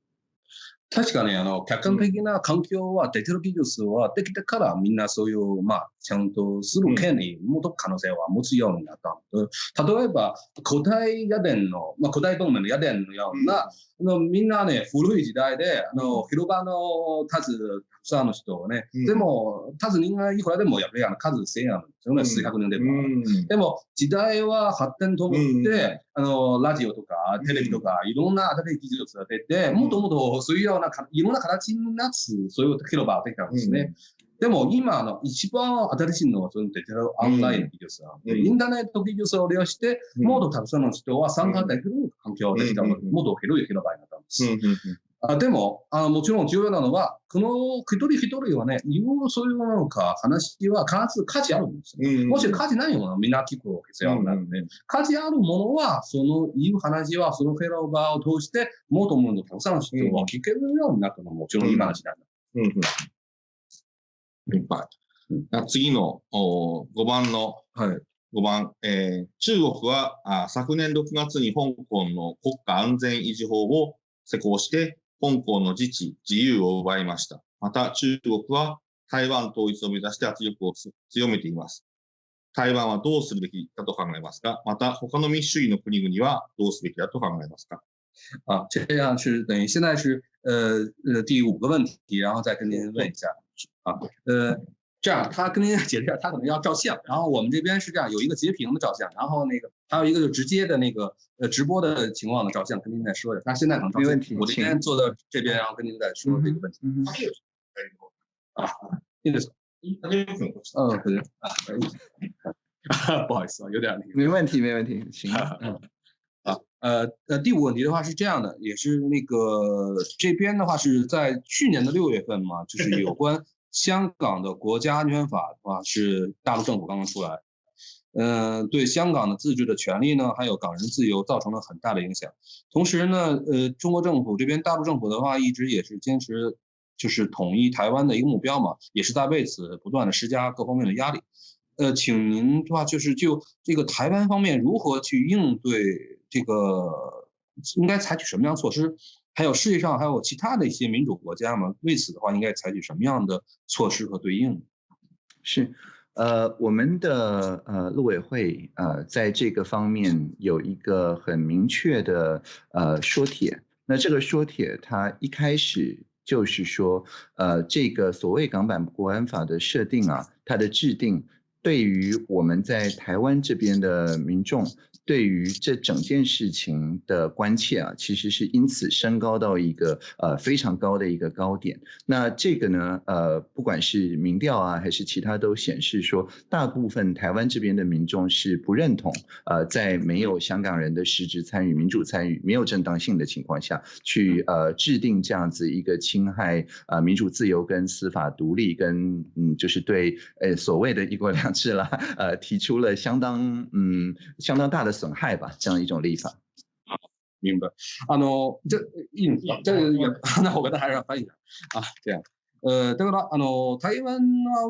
確かにあの客観的な環境はデジタル技術きたからみんなそういうまあ。ちゃんとする権利、もっと可能性は持つようになった。うん、例えば、古代屋電の、まあ、古代文明の屋電のような、うん、あのみんなね、古い時代で、あの、広場のつたくさんの人をね、うん、でも、つ人間いくらでも、やっぱりあの数制あるんですよね、数百年でも。でも、時代は発展ともって、あの、ラジオとか、テレビとか、いろんな新しい技術が出て、もっともっとそういうような、いろんな形になつ、そういう広場ができたんですね。でも今、の、一番新しいのは、そのデジタルオンラインの技術なので、インターネット技術を利用して、もっとたくさんの人は参加できる環境できたので、もっと広い広場になったんです。あでもあ、もちろん重要なのは、この一人一人はね、いろいろそういうものか話は必ず価値あるんですよ。うん、もし価値ないものはみんな聞く必要なので、うん、価値あるものは、そのいう話は、そのフェローバーを通して、もっともっとたくさんの人を聞けるようになったのももちろんいい話なんだ。うんうん次の5番の、はい、5番、えー、中国はあ昨年6月に香港の国家安全維持法を施行して、香港の自治、自由を奪いました。また中国は台湾統一を目指して圧力を強めています。台湾はどうするべきだと考えますかまた他の民主主義の国々はどうすべきだと考えますか啊，这样是等于现在是呃呃第五个问题，然后再跟您问一下。啊，呃，这样，他跟您解释一下，他可能要照相，然后我们这边是这样，有一个截屏的照相，然后那个还有一个就直接的那个呃直播的情况的照相，跟您再说一下。他现在可能没问题，我这边坐到这边，然后跟您再说这个问题。啊 i n d n 嗯，可啊，不好意思啊，有点……没问题，没问题，行。嗯。呃呃，第五个问题的话是这样的，也是那个这边的话是在去年的六月份嘛，就是有 关香港的国家安全法的话是大陆政府刚刚出来，嗯，对香港的自治的权利呢，还有港人自由造成了很大的影响。同时呢，呃，中国政府这边大陆政府的话一直也是坚持就是统一台湾的一个目标嘛，也是在为此不断的施加各方面的压力。呃，请您的话就是就这个台湾方面如何去应对这个，应该采取什么样措施？还有世界上还有其他的一些民主国家吗？为此的话，应该采取什么样的措施和对应？是，呃，我们的呃陆委会呃在这个方面有一个很明确的呃说帖。那这个说帖它一开始就是说，呃，这个所谓港版国安法的设定啊，它的制定。对于我们在台湾这边的民众。对于这整件事情的关切啊，其实是因此升高到一个呃非常高的一个高点。那这个呢，呃，不管是民调啊，还是其他，都显示说，大部分台湾这边的民众是不认同，呃，在没有香港人的实质参与、民主参与、没有正当性的情况下去呃制定这样子一个侵害呃民主自由、跟司法独立、跟嗯就是对呃所谓的一国两制啦，呃提出了相当嗯相当大的。损害吧，这样一种立法。明白。あの、じゃ、いいんですかじゃ花岡田入らないんあ、じゃあ。だから、あの、台湾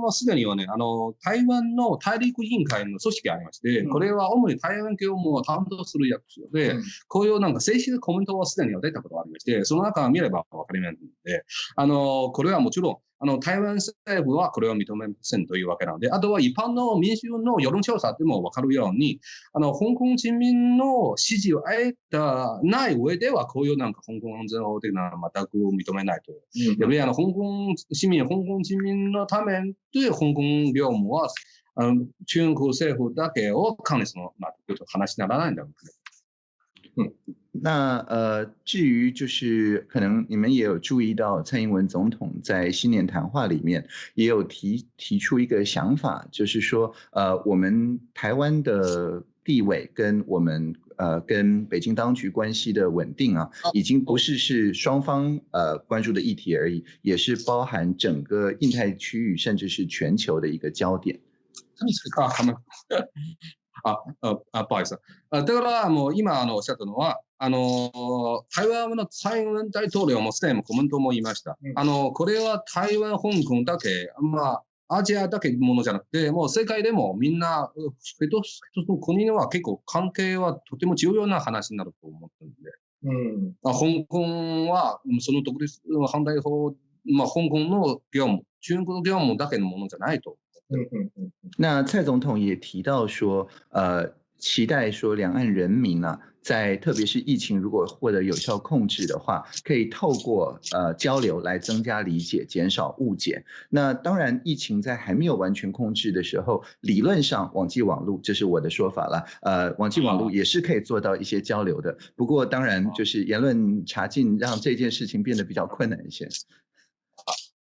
はすでにはね、あの、台湾の大陸委員会の組織がありまして、これは主に台湾教務を担当する役所で、こういうなんか正式なコメントはすでには出たことがありまして、その中を見ればわかりますので、あの、これはもちろん、あの、台湾政府はこれを認めませんというわけなので、あとは一般の民衆の世論調査でもわかるように、あの、香港人民の支持を得たない上では、こういうなんか香港安全法的なのは全く認めないとう。ん、やっぱりあの、香港市民、香港人民のためう香港業務は、あの中国政府だけを管理するの、まと話にならないんだろうね。うん那呃，至于就是可能你们也有注意到，蔡英文总统在新年谈话里面也有提提出一个想法，就是说呃，我们台湾的地位跟我们呃跟北京当局关系的稳定啊，已经不是是双方呃关注的议题而已，也是包含整个印太区域甚至是全球的一个焦点。啊啊啊！不好意思啊，德拉ら伊う诺あ德诺啊。あの台湾の蔡英文大統領もすでにコメントも言いました、うん、あのこれは台湾、香港だけ、まあ、アジアだけものじゃなくて、もう世界でもみんな、一つ一つの国は結構関係はとても重要な話になると思ってるんで、うん、香港はその独立反対法、まあ、香港の業務、中国の業務だけのものじゃないと。嗯嗯嗯。那蔡总统也提到说，呃。期待说两岸人民呢，在特别是疫情如果获得有效控制的话，可以透过呃交流来增加理解，减少误解。那当然，疫情在还没有完全控制的时候，理论上网际网路这是我的说法了。呃，网际网路也是可以做到一些交流的。不过当然就是言论查禁让这件事情变得比较困难一些。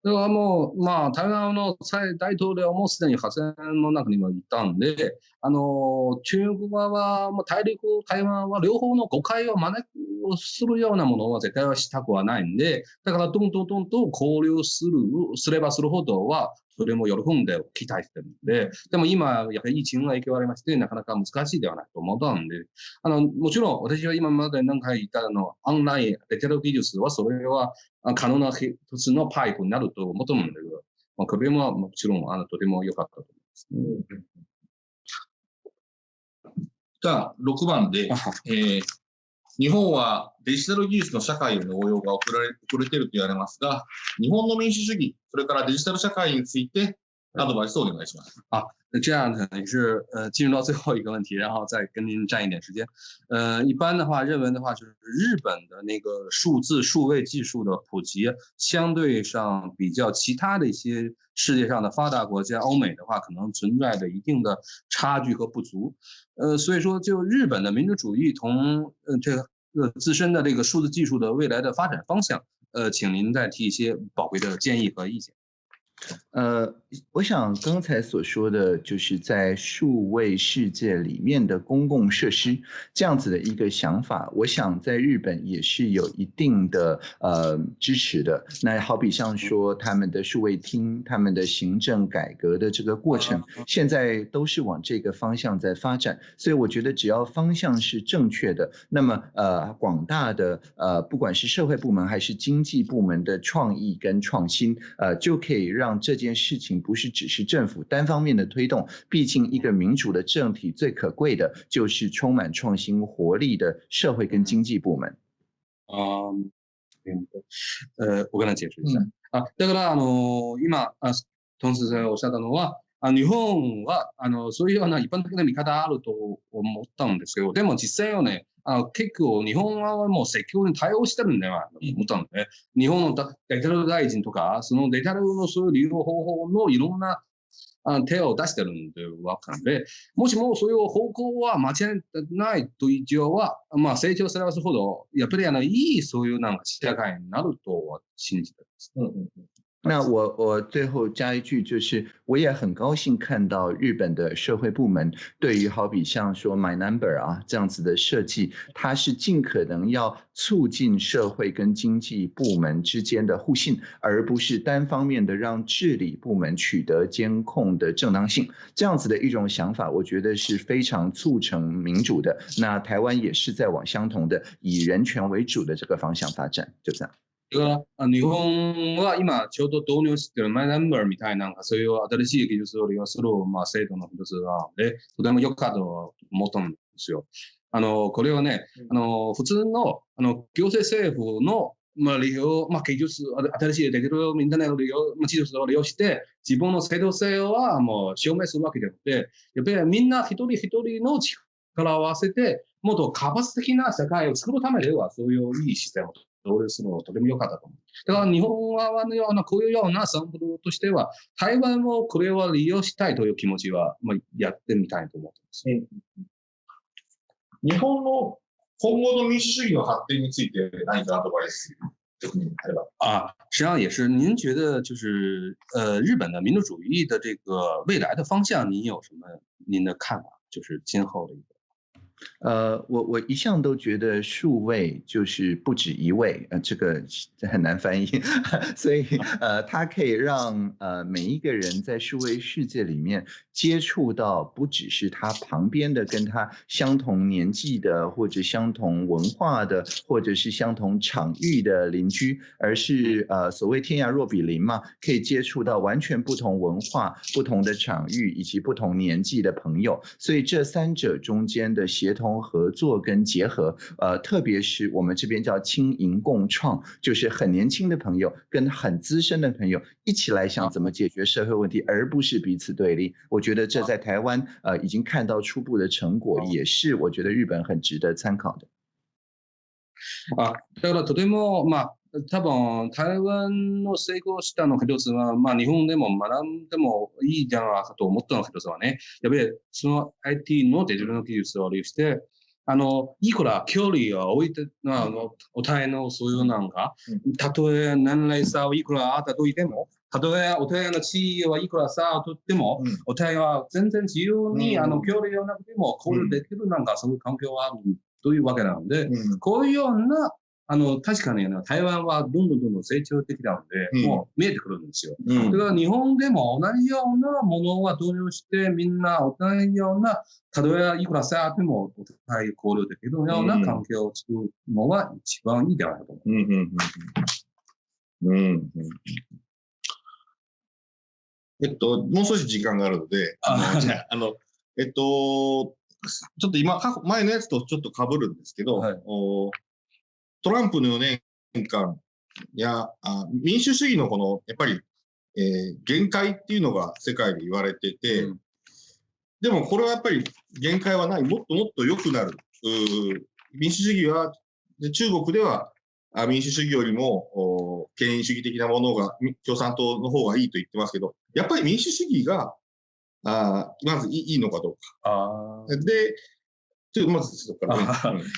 それはもう、まあ、台湾の大統領もすでに発言の中にもいたんで、あの、中国側は、まあ、大陸、台湾は両方の誤解を招く、するようなものは絶対はしたくはないんで、だからどんどんどんどん交流する、すればするほどは、それも喜んで期待してるんで、でも今、やっぱり疫情が影響ありまして、なかなか難しいではないと思ったんで、あの、もちろん私は今まで何回言ったの、オンライン、デジタル技術は、それは可能な一つのパイプになると思ったんだけど、まあ、これももちろんあのとても良かったと思います、ね、じゃあ、6番で、えー、日本はデジタル技術の社会への応用が遅れ遅れていると言われますが、日本の民主主義、それからデジタル社会について那他把这送你们去吧。啊，那这样呢，也是呃，进入到最后一个问题，然后再跟您占一点时间。呃，一般的话，认为的话，就是日本的那个数字数位技术的普及，相对上比较其他的一些世界上的发达国家欧美的话，可能存在着一定的差距和不足。呃，所以说，就日本的民族主义同呃这个呃自身的这个数字技术的未来的发展方向，呃，请您再提一些宝贵的建议和意见。呃，我想刚才所说的就是在数位世界里面的公共设施这样子的一个想法，我想在日本也是有一定的呃支持的。那好比像说他们的数位厅、他们的行政改革的这个过程，现在都是往这个方向在发展。所以我觉得只要方向是正确的，那么呃广大的呃不管是社会部门还是经济部门的创意跟创新，呃就可以让。这件事情不是只是政府单方面的推动，毕竟一个民主的政体最可贵的就是充满创新活力的社会跟经济部门。啊，嗯，呃，我跟他解释一下啊，今同般的那个方法，啊，有，啊，啊，啊，啊，啊，啊，啊，啊，啊，啊，啊，啊，啊，啊，啊あの結構日本側はもう積極に対応してるんだよと思ったので、日本のデジタル大臣とか、そのデジタルのそういう利用方法のいろんなあの手を出してるんでわかるので、もしもそういう方向は間違いないと一応は、まあ成長すればするほど、やっぱりあのいいそういうなんか社会になるとは信じてます。うんうんうん那我我最后加一句，就是我也很高兴看到日本的社会部门对于好比像说 My Number 啊这样子的设计，它是尽可能要促进社会跟经济部门之间的互信，而不是单方面的让治理部门取得监控的正当性，这样子的一种想法，我觉得是非常促成民主的。那台湾也是在往相同的以人权为主的这个方向发展，就这样。の日本は今ちょうど導入しているマイナンバーみたいなそういう新しい技術を利用する、まあ、制度の一つなので、とても良かったと思ったんですよ。あの、これはね、あの、普通の、あの、行政政府の、まあ、利用、まあ、技術、新しいできるインターネット利用、まあ、技術を利用して、自分の制度性はもう証明するわけじゃなくて、やっぱりみんな一人一人の力を合わせて、もっと活発的な社会を作るためでは、そういういいシステムを導入するのとても良かったと思う。だから日本側のような、こういうようなサンプルとしては、台湾もこれは利用したいという気持ちは、まあ、やってみたいと思ってます。日本の今後の民主主義の発展について何かアドバイス啊，实际上也是。您觉得就是呃，日本的民主主义的这个未来的方向，您有什么您的看法？就是今后的一个。呃，我我一向都觉得数位就是不止一位，呃，这个很难翻译，所以呃，它可以让呃每一个人在数位世界里面接触到不只是他旁边的跟他相同年纪的或者相同文化的或者是相同场域的邻居，而是呃所谓天涯若比邻嘛，可以接触到完全不同文化、不同的场域以及不同年纪的朋友，所以这三者中间的协。协同合作跟结合，呃，特别是我们这边叫轻盈共创，就是很年轻的朋友跟很资深的朋友一起来想怎么解决社会问题，而不是彼此对立。我觉得这在台湾呃已经看到初步的成果，也是我觉得日本很值得参考的。啊，だからとてもまあ。多分、台湾の成功したの一つは、まあ日本でも学んでもいいじゃないかと思ったの一つはね、やっぱりその IT のデジタルの技術を利用して、あの、いくら距離を置いて、あの、お互いのそういうなんか、たとえ年齢差をいくらあったといても、たとえお互いの地位はいくら差をとっても、お互いは全然自由に、あの、距離をなくても交流できるなんか、そういう環境はあるというわけなので、こういうようなあの、確かに、ね、台湾はどんどんどんどん成長的なので、うん、もう見えてくるんですよ。うん、だから日本でも同じようなものは導入して、みんな同じような、たとえいくらさあってもお互い交流できるような環境を作るのは一番いいではないかと思います。うえっと、もう少し時間があるので、あの、じゃあ、あの、えっと、ちょっと今、前のやつとちょっとかぶるんですけど、はい、おトランプの4年間や民主主義のこのやっぱり、えー、限界っていうのが世界で言われてて、うん、でもこれはやっぱり限界はないもっともっと良くなる民主主義は中国では民主主義よりも権威主義的なものが共産党の方がいいと言ってますけどやっぱり民主主義があまずいいのかどうか。で这最多是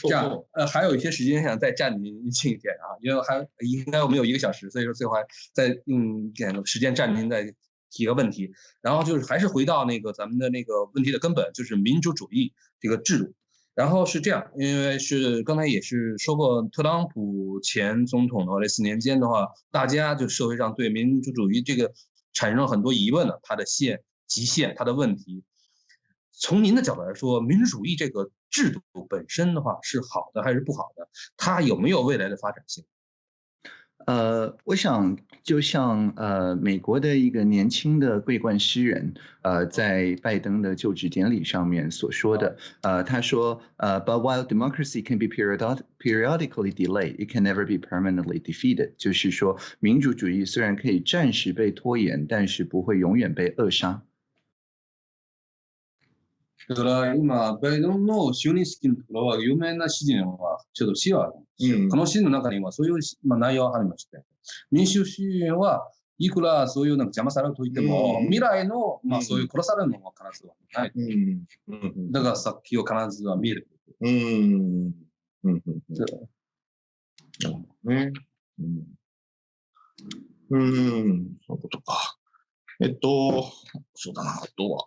这样，呃，还有一些时间想再占您近一点啊，因为还应该我们有一个小时，所以说最还再用点时间占您再提个问题。然后就是还是回到那个咱们的那个问题的根本，就是民主主义这个制度。然后是这样，因为是刚才也是说过，特朗普前总统的话，这四年间的话，大家就社会上对民主主义这个产生了很多疑问的，它的限极限，它的问题。从您的角度来说，民主主义这个制度本身的话是好的还是不好的？它有没有未来的发展性？呃，我想就像呃美国的一个年轻的桂冠诗人呃在拜登的就职典礼上面所说的，呃他说呃 But while democracy can be periodically delayed, it can never be permanently defeated。就是说，民主主义虽然可以暂时被拖延，但是不会永远被扼杀。だから今、バイデンの就任式のところは有名な指示は、ちょっと詩はあるんですよ。うん、この詩の中にはそういう、まあ、内容がありまして、民主主義はいくらそういうなんか邪魔されると言っても、うん、未来の、まあ、そういう殺されるのは必ずはない。うん、だから先を必ずは見える。うん。うん。ね。うん。そういうことか。えっと、そうだな、あとは。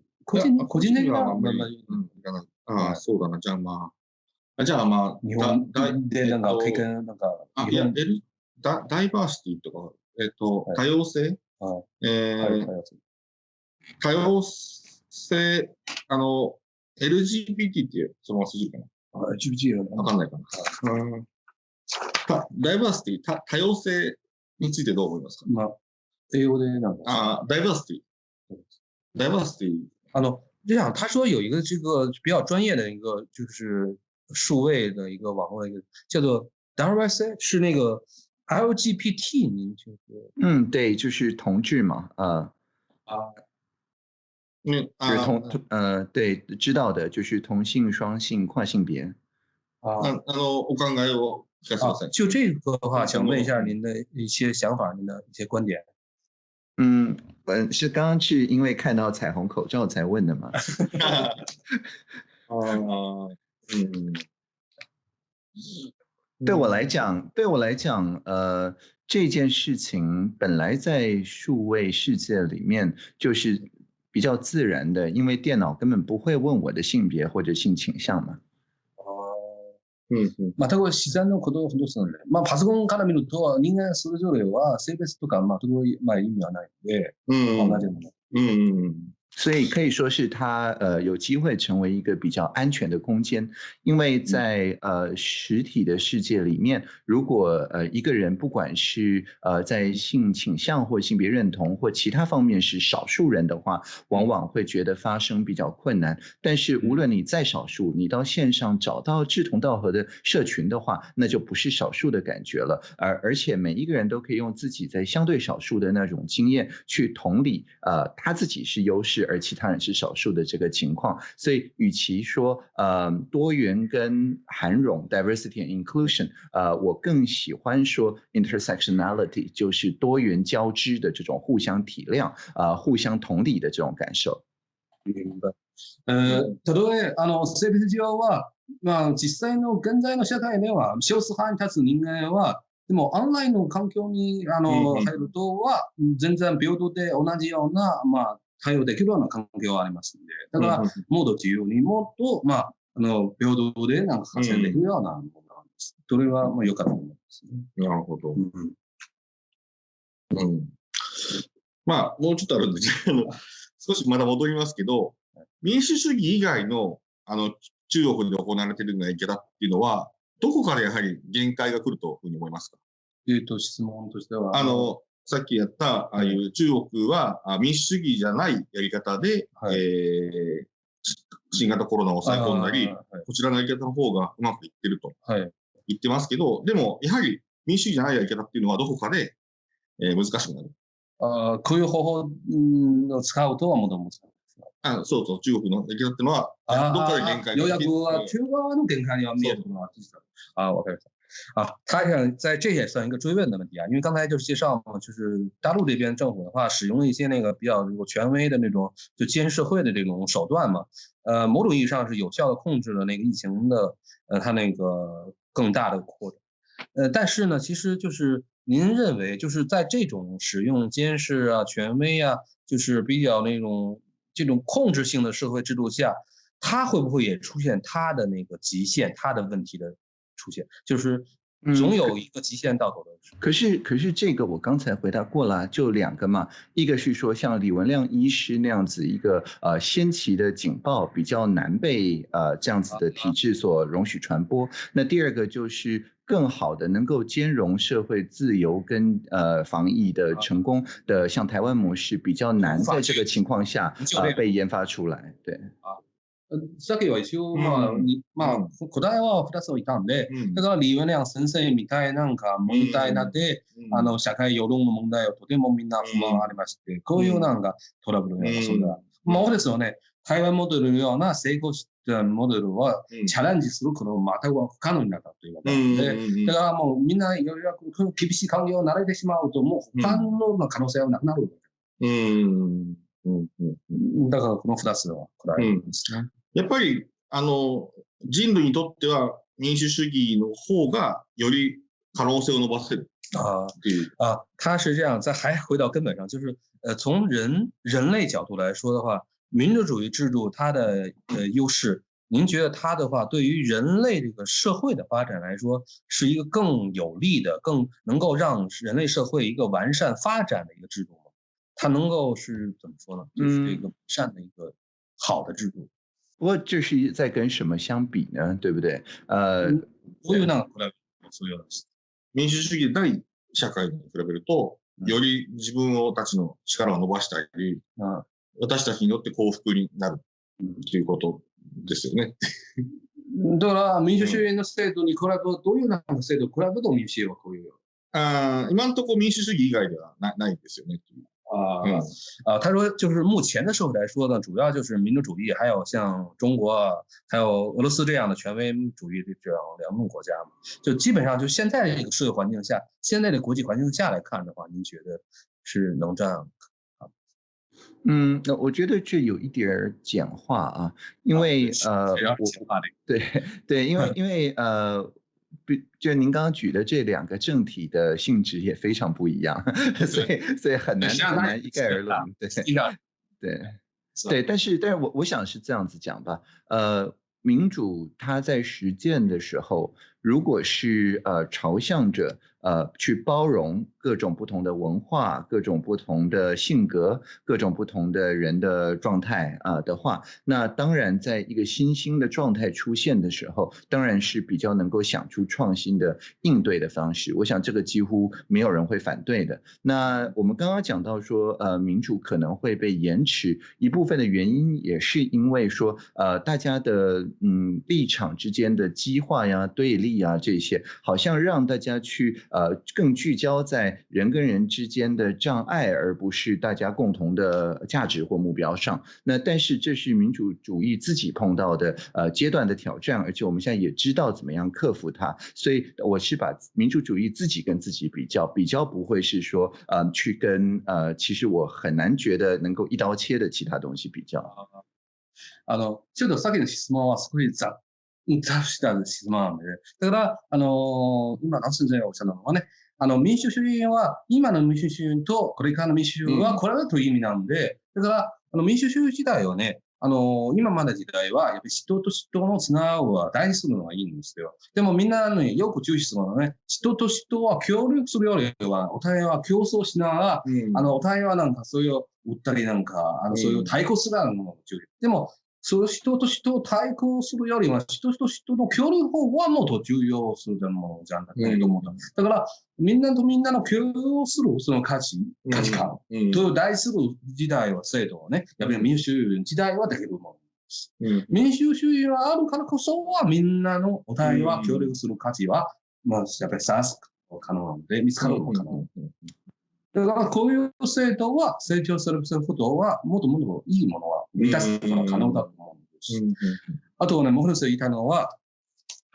個人個人的にはあんまりいらない。ああ、そうだな。じゃあまあ。あじゃあまあ、日本でなんか、経験、なんか、あ、いや、L、ダダイバーシティとか、えっ、と、多様性、はえ多様性、あの、LGBT ってう、そのまま筋かなあ、LGBT わかんないかな。うダイバーシティ多、多様性についてどう思いますか、まあ、英語でなんか。あダイバーシティ。ダイバーシティ哈喽，o 这样他说有一个这个比较专业的一个就是数位的一个网络一个叫做 WYC，是那个 LGBT，您就是嗯，对，就是同志嘛，啊啊，那为，是同呃，对，知道的，就是同性、双性、跨性别。啊，那那我刚才我啊，就这个的话，想问一下您的一些想法，您的一些观点。嗯。嗯，是刚刚去，因为看到彩虹口罩才问的嘛。哦，嗯，对我来讲，对我来讲，呃，这件事情本来在数位世界里面就是比较自然的，因为电脑根本不会问我的性别或者性倾向嘛。たぶん自然のことほどすなんで、まあ、パソコンから見ると、人間それぞれは性別とか全く、まあ、意味はないので、うん同じもの。うんうん所以可以说是他呃有机会成为一个比较安全的空间，因为在呃实体的世界里面，如果呃一个人不管是呃在性倾向或性别认同或其他方面是少数人的话，往往会觉得发生比较困难。但是无论你再少数，你到线上找到志同道合的社群的话，那就不是少数的感觉了。而而且每一个人都可以用自己在相对少数的那种经验去同理呃他自己是优势。而其他人是少数的这个情况，所以与其说呃多元跟含容 d i v e r s i t y and inclusion），呃，我更喜欢说 intersectionality，就是多元交织的这种互相体谅呃互相同理的这种感受。呃，例えあの性別は、まあ実際の現在の社会では少数派に立つ人間は、でもの環境にあの入るとは全然平等で同じようなまあ。対応できるような環境はありますんで、だから、モード自由にもっと、まあ、あの、平等でなんか活躍できるようなものなんです。それは、まあ、良かったと思いますね。なるほど。うん。うん、まあ、もうちょっとあるんで、け ど、少しまだ戻りますけど、民主主義以外の、あの、中国で行われているようなやり方っていうのは、どこからやはり限界が来るというふうに思いますかえっ、と、質問としては。あの、さっきやった、ああいう中国は民主主義じゃないやり方で、はい、えー、新型コロナを抑え込んだり、はい、こちらのやり方の方がうまくいってると、言ってますけど、でも、やはり民主主義じゃないやり方っていうのはどこかで、えー、難しくなる。あこういう方法を使うとはもともと。あそうそう、中国のやり方っていうのは、どっかで限界がようやくは中側の限界には見えるのは、ああ、わかりました。啊，他想在这也算一个追问的问题啊，因为刚才就是介绍嘛，就是大陆这边政府的话，使用了一些那个比较有权威的那种就监视会的这种手段嘛，呃，某种意义上是有效的控制了那个疫情的，呃，它那个更大的扩展，呃，但是呢，其实就是您认为就是在这种使用监视啊、权威啊，就是比较那种这种控制性的社会制度下，它会不会也出现它的那个极限、它的问题的？出现就是总有一个极限到头的。可是可是这个我刚才回答过了，就两个嘛，一个是说像李文亮医师那样子一个呃先期的警报比较难被呃这样子的体制所容许传播，那第二个就是更好的能够兼容社会自由跟呃防疫的成功的像台湾模式比较难在这个情况下被研发出来，对。さっきは一応、まあ、うん、まあ、答えは二つをいたんで、うん、だから李文亮先生みたいなんか問題なって、うん、あの、社会世論の問題をとてもみんな不満ありまして、こういうなんかトラブルね、そまあ、そうですよね、台湾モデルのような成功したモデルは、チャレンジすることは全く不可能になったというわけで、だからもうみんな、いろいろ厳しい環境を慣れてしまうと、もう他の可能性はなくなるうんうん。だからこの二つは、これいんですね。やっぱりあの人類にとっては民主主義の方がより可能性を伸ばせるって啊，他是这样，在还回到根本上，就是呃，从人人类角度来说的话，民主主义制度它的呃优势，您觉得它的话，对于人类这个社会的发展来说，是一个更有利的、更能够让人类社会一个完善发展的一个制度吗？它能够是怎么说呢？就是一个善的一个好的制度。不过这是在跟什么相比呢？对不对？呃、u ういうなか比べそういう話。民主主義ない社会に比べると、より自分をたちの力を伸ばしたり、私たちによって幸福になるということですよね。だから民主主義の制度に比べどういうなか制度を比べると民主主義はこういう。あ今のところ民主主義以外ではなないんですよね。啊，嗯，呃，他说就是目前的社会来说呢，主要就是民主主义，还有像中国、还有俄罗斯这样的权威主义这这样两种国家嘛。就基本上就现在这个社会环境下，现在的国际环境下来看的话，您觉得是能这样吗？嗯，那我觉得这有一点儿简化啊，因为呃，对对，因为 因为呃。就您刚刚举的这两个政体的性质也非常不一样，所以所以很难很难一概而论。对对对，但是但是我我想是这样子讲吧，呃，民主它在实践的时候。如果是呃朝向着呃去包容各种不同的文化、各种不同的性格、各种不同的人的状态啊的话，那当然，在一个新兴的状态出现的时候，当然是比较能够想出创新的应对的方式。我想这个几乎没有人会反对的。那我们刚刚讲到说，呃，民主可能会被延迟，一部分的原因也是因为说，呃，大家的嗯立场之间的激化呀、对立。啊，这些好像让大家去呃更聚焦在人跟人之间的障碍，而不是大家共同的价值或目标上。那但是这是民主主义自己碰到的呃阶段的挑战，而且我们现在也知道怎么样克服它。所以我是把民主主义自己跟自己比较，比较不会是说呃去跟呃其实我很难觉得能够一刀切的其他东西比较。啊，あ这个ょの質問は少しざ。倒したんです、まあ、ね、だから、あのー、今、ナスンジがおっしゃったのはね、あの、民主主義は、今の民主主義とこれからの民主主義はこれだという意味なんで、うん、だから、あの、民主主義時代はね、あのー、今まで時代は、やっぱり人と人のつながりは大事するのはいいんですよ。でもみんなのよく注意するのはね、人と人は協力するよりは、お互いは競争しながら、うん、あの、お互いはなんかそういう、売ったりなんか、あの、そういう対抗するようなものを注意。でも、その人と人を対抗するよりは、人と人の協力法はもっと重要するのじゃんだけれども、うん、だから、みんなとみんなの力をする、その価値、価値観と題する時代は制度をね、やっぱり民主時代はできるもの。うん、民主主義があるからこそは、みんなのお互いは協力する価値は、まあ、やっぱり探す可能なので、見つかるのかな。うんだからこういう政党は成長することは、もっともっといいものは満たすことが可能だと思うんです。あとね、もう一つ言いたいのは、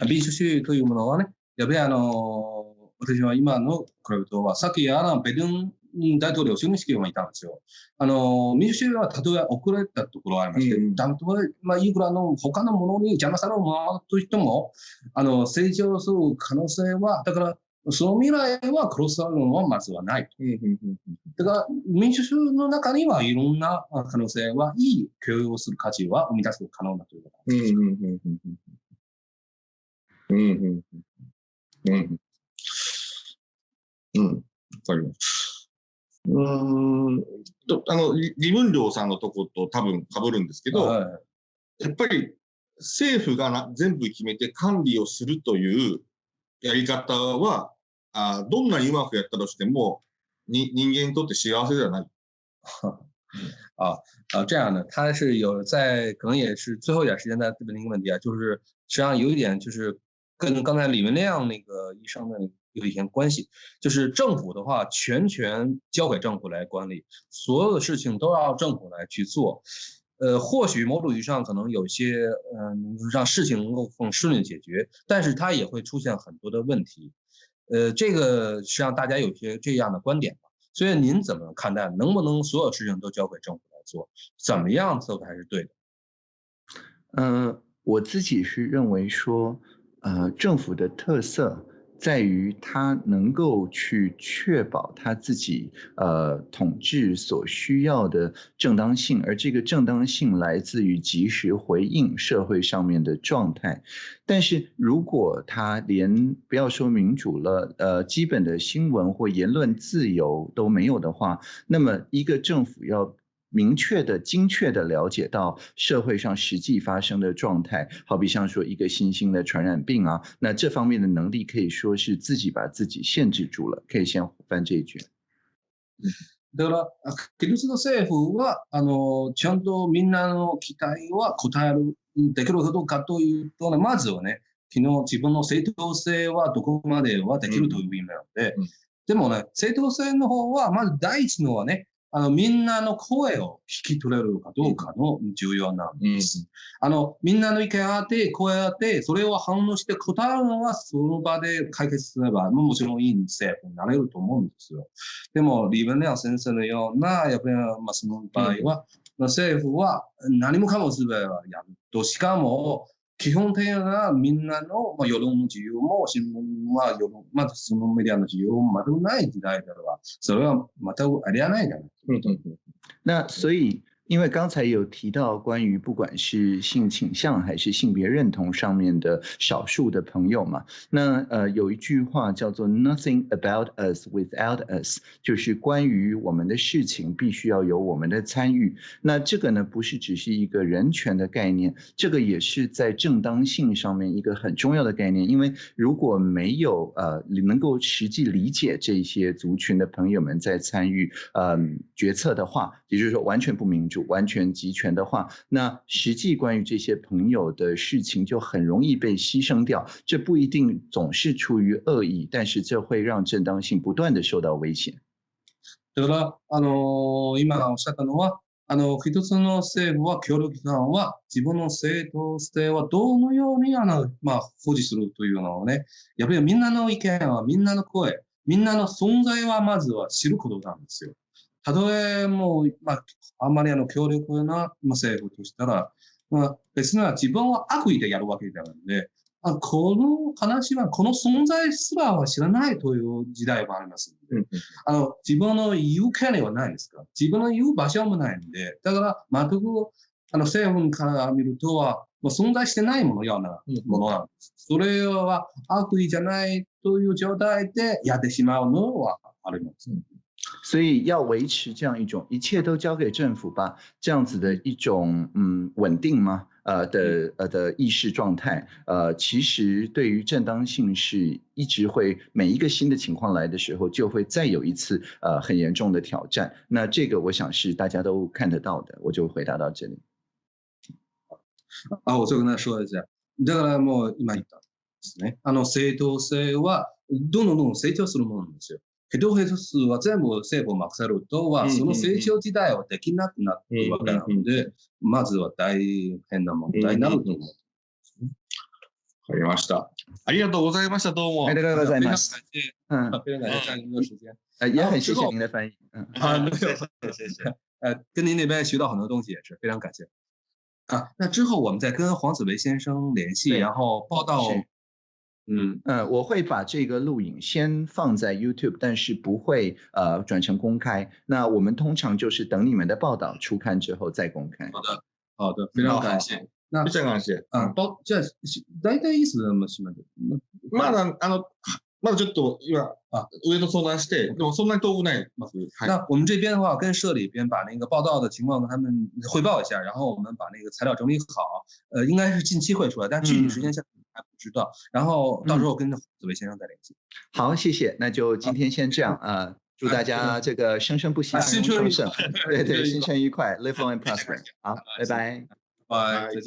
民主主義というものはね、やっぱりあの、私は今のラブとは、さっきあの、ベルン大統領就任式もいたんですよ。あの、民主主義はたとえ遅れたところはありまして、た、と、え、まあ、いくらの他のものに邪魔されるものとしても、あの、成長する可能性は、だから、その未来はクロスダウンはまずはない。だから民主主義の中にはいろんな可能性は、いい共有をする価値は生み出すことが可能だということなんです。うんうんうん。うん。わかります。うんと、あの、李文亮さんのとこと多分被るんですけど、はい、やっぱり政府がな全部決めて管理をするというやり方は、啊，どんなうまくやったとしても、人人間にとって幸せではない。啊 啊，这样的，他是有在可能也是最后一点时间在问的一个问题啊，就是实际上有一点就是跟刚才李文亮那个医生的有一些关系，就是政府的话，全权交给政府来管理，所有的事情都要政府来去做。呃，或许某种意义上可能有些嗯，让事情能够更顺利解决，但是它也会出现很多的问题。呃，这个实际上大家有些这样的观点嘛，所以您怎么看待？能不能所有事情都交给政府来做？怎么样做才是对的？嗯，我自己是认为说，呃，政府的特色。在于他能够去确保他自己呃统治所需要的正当性，而这个正当性来自于及时回应社会上面的状态。但是如果他连不要说民主了，呃，基本的新闻或言论自由都没有的话，那么一个政府要。明确的、精确的了解到社会上实际发生的状态，好比像说一个新兴的传染病啊，那这方面的能力可以说是自己把自己限制住了。可以先翻这一句。政府はあのちゃんとみんなの期待は応えるできるかどうかというとね、まずはね、自分の正当性はどこまではできるという意味なので、でもね、正当性の方はまず第一のはね。あの、みんなの声を聞き取れるかどうかの重要なんです。うん、あの、みんなの意見があって、声あって、それを反応して答えるのは、その場で解決すれば、もちろんいい政府になれると思うんですよ。でも、リーベネア先生のような、やっぱり、まあ、その場合は、うん、政府は何もかもすべてやると。しかも、基本的なみんなの、まあ、世論の自由も、新聞は世論、まあ、新聞メディアの自由も全くない時代では、それは全くありえないじゃない。だから、そういう因为刚才有提到关于不管是性倾向还是性别认同上面的少数的朋友嘛，那呃有一句话叫做 “nothing about us without us”，就是关于我们的事情必须要有我们的参与。那这个呢，不是只是一个人权的概念，这个也是在正当性上面一个很重要的概念。因为如果没有呃能够实际理解这些族群的朋友们在参与嗯决策的话，也就是说完全不明。主完全集权的话，那实际关于这些朋友的事情就很容易被牺牲掉。这不一定总是出于恶意，但是这会让正当性不断的受到威胁。だからあの今おっしゃったのはあの一つの政府は協力機関は自分の正当性はどのようにあのまあ保持するというのうねやっぱりみんなの意見はみんなの声みんなの存在はまずは知ることなんですよ。たとえもう、まあ、あんまりあの強力な政府としたら、まあ、別な自分は悪意でやるわけではないので、あこの話は、この存在すらは知らないという時代もありますので、あの自分の言う権利はないですから、自分の言う場所もないので、だから全くあの政府から見るとは、もう存在してないものようなものなんです。それは悪意じゃないという状態でやってしまうのはあります。所以要维持这样一种一切都交给政府吧这样子的一种嗯稳定吗？呃的呃的意识状态呃，其实对于正当性是一直会每一个新的情况来的时候就会再有一次呃很严重的挑战。那这个我想是大家都看得到的，我就回答到这里。啊，我就跟他说一下，这个呢我明白了。ですね。あの正当性はどんどんどん成長するものですよ。ど、動変数は全部政府を任せるとは、その成長時代はできなくなってるわけなので、まずは大変な問題になると思う。わかりました。ありがとうございました。どうも。ありがとうございます。うん。也很谢谢您的翻译。啊，没有，谢谢谢。呃，跟您那边学到很多东西，也是非常感谢。啊，那之后我们再跟黄子维先生联系，然后报道嗯呃，我会把这个录影先放在 YouTube，但是不会呃转成公开。那我们通常就是等你们的报道出刊之后再公开。好的，好的，非常感谢，那非常感谢。嗯，包，这是大概意思那么什么的。那我们这边的话，跟社里边把那个报道的情况跟他们汇报一下，然后我们把那个材料整理好。呃，应该是近期会出来，但具体时间下。还不知道，然后到时候跟紫薇先生再联系。好，谢谢，那就今天先这样啊！祝大家这个生生不息，新春愉快。对对，新春愉快，Live on and prosper。好，拜拜，拜拜，再见。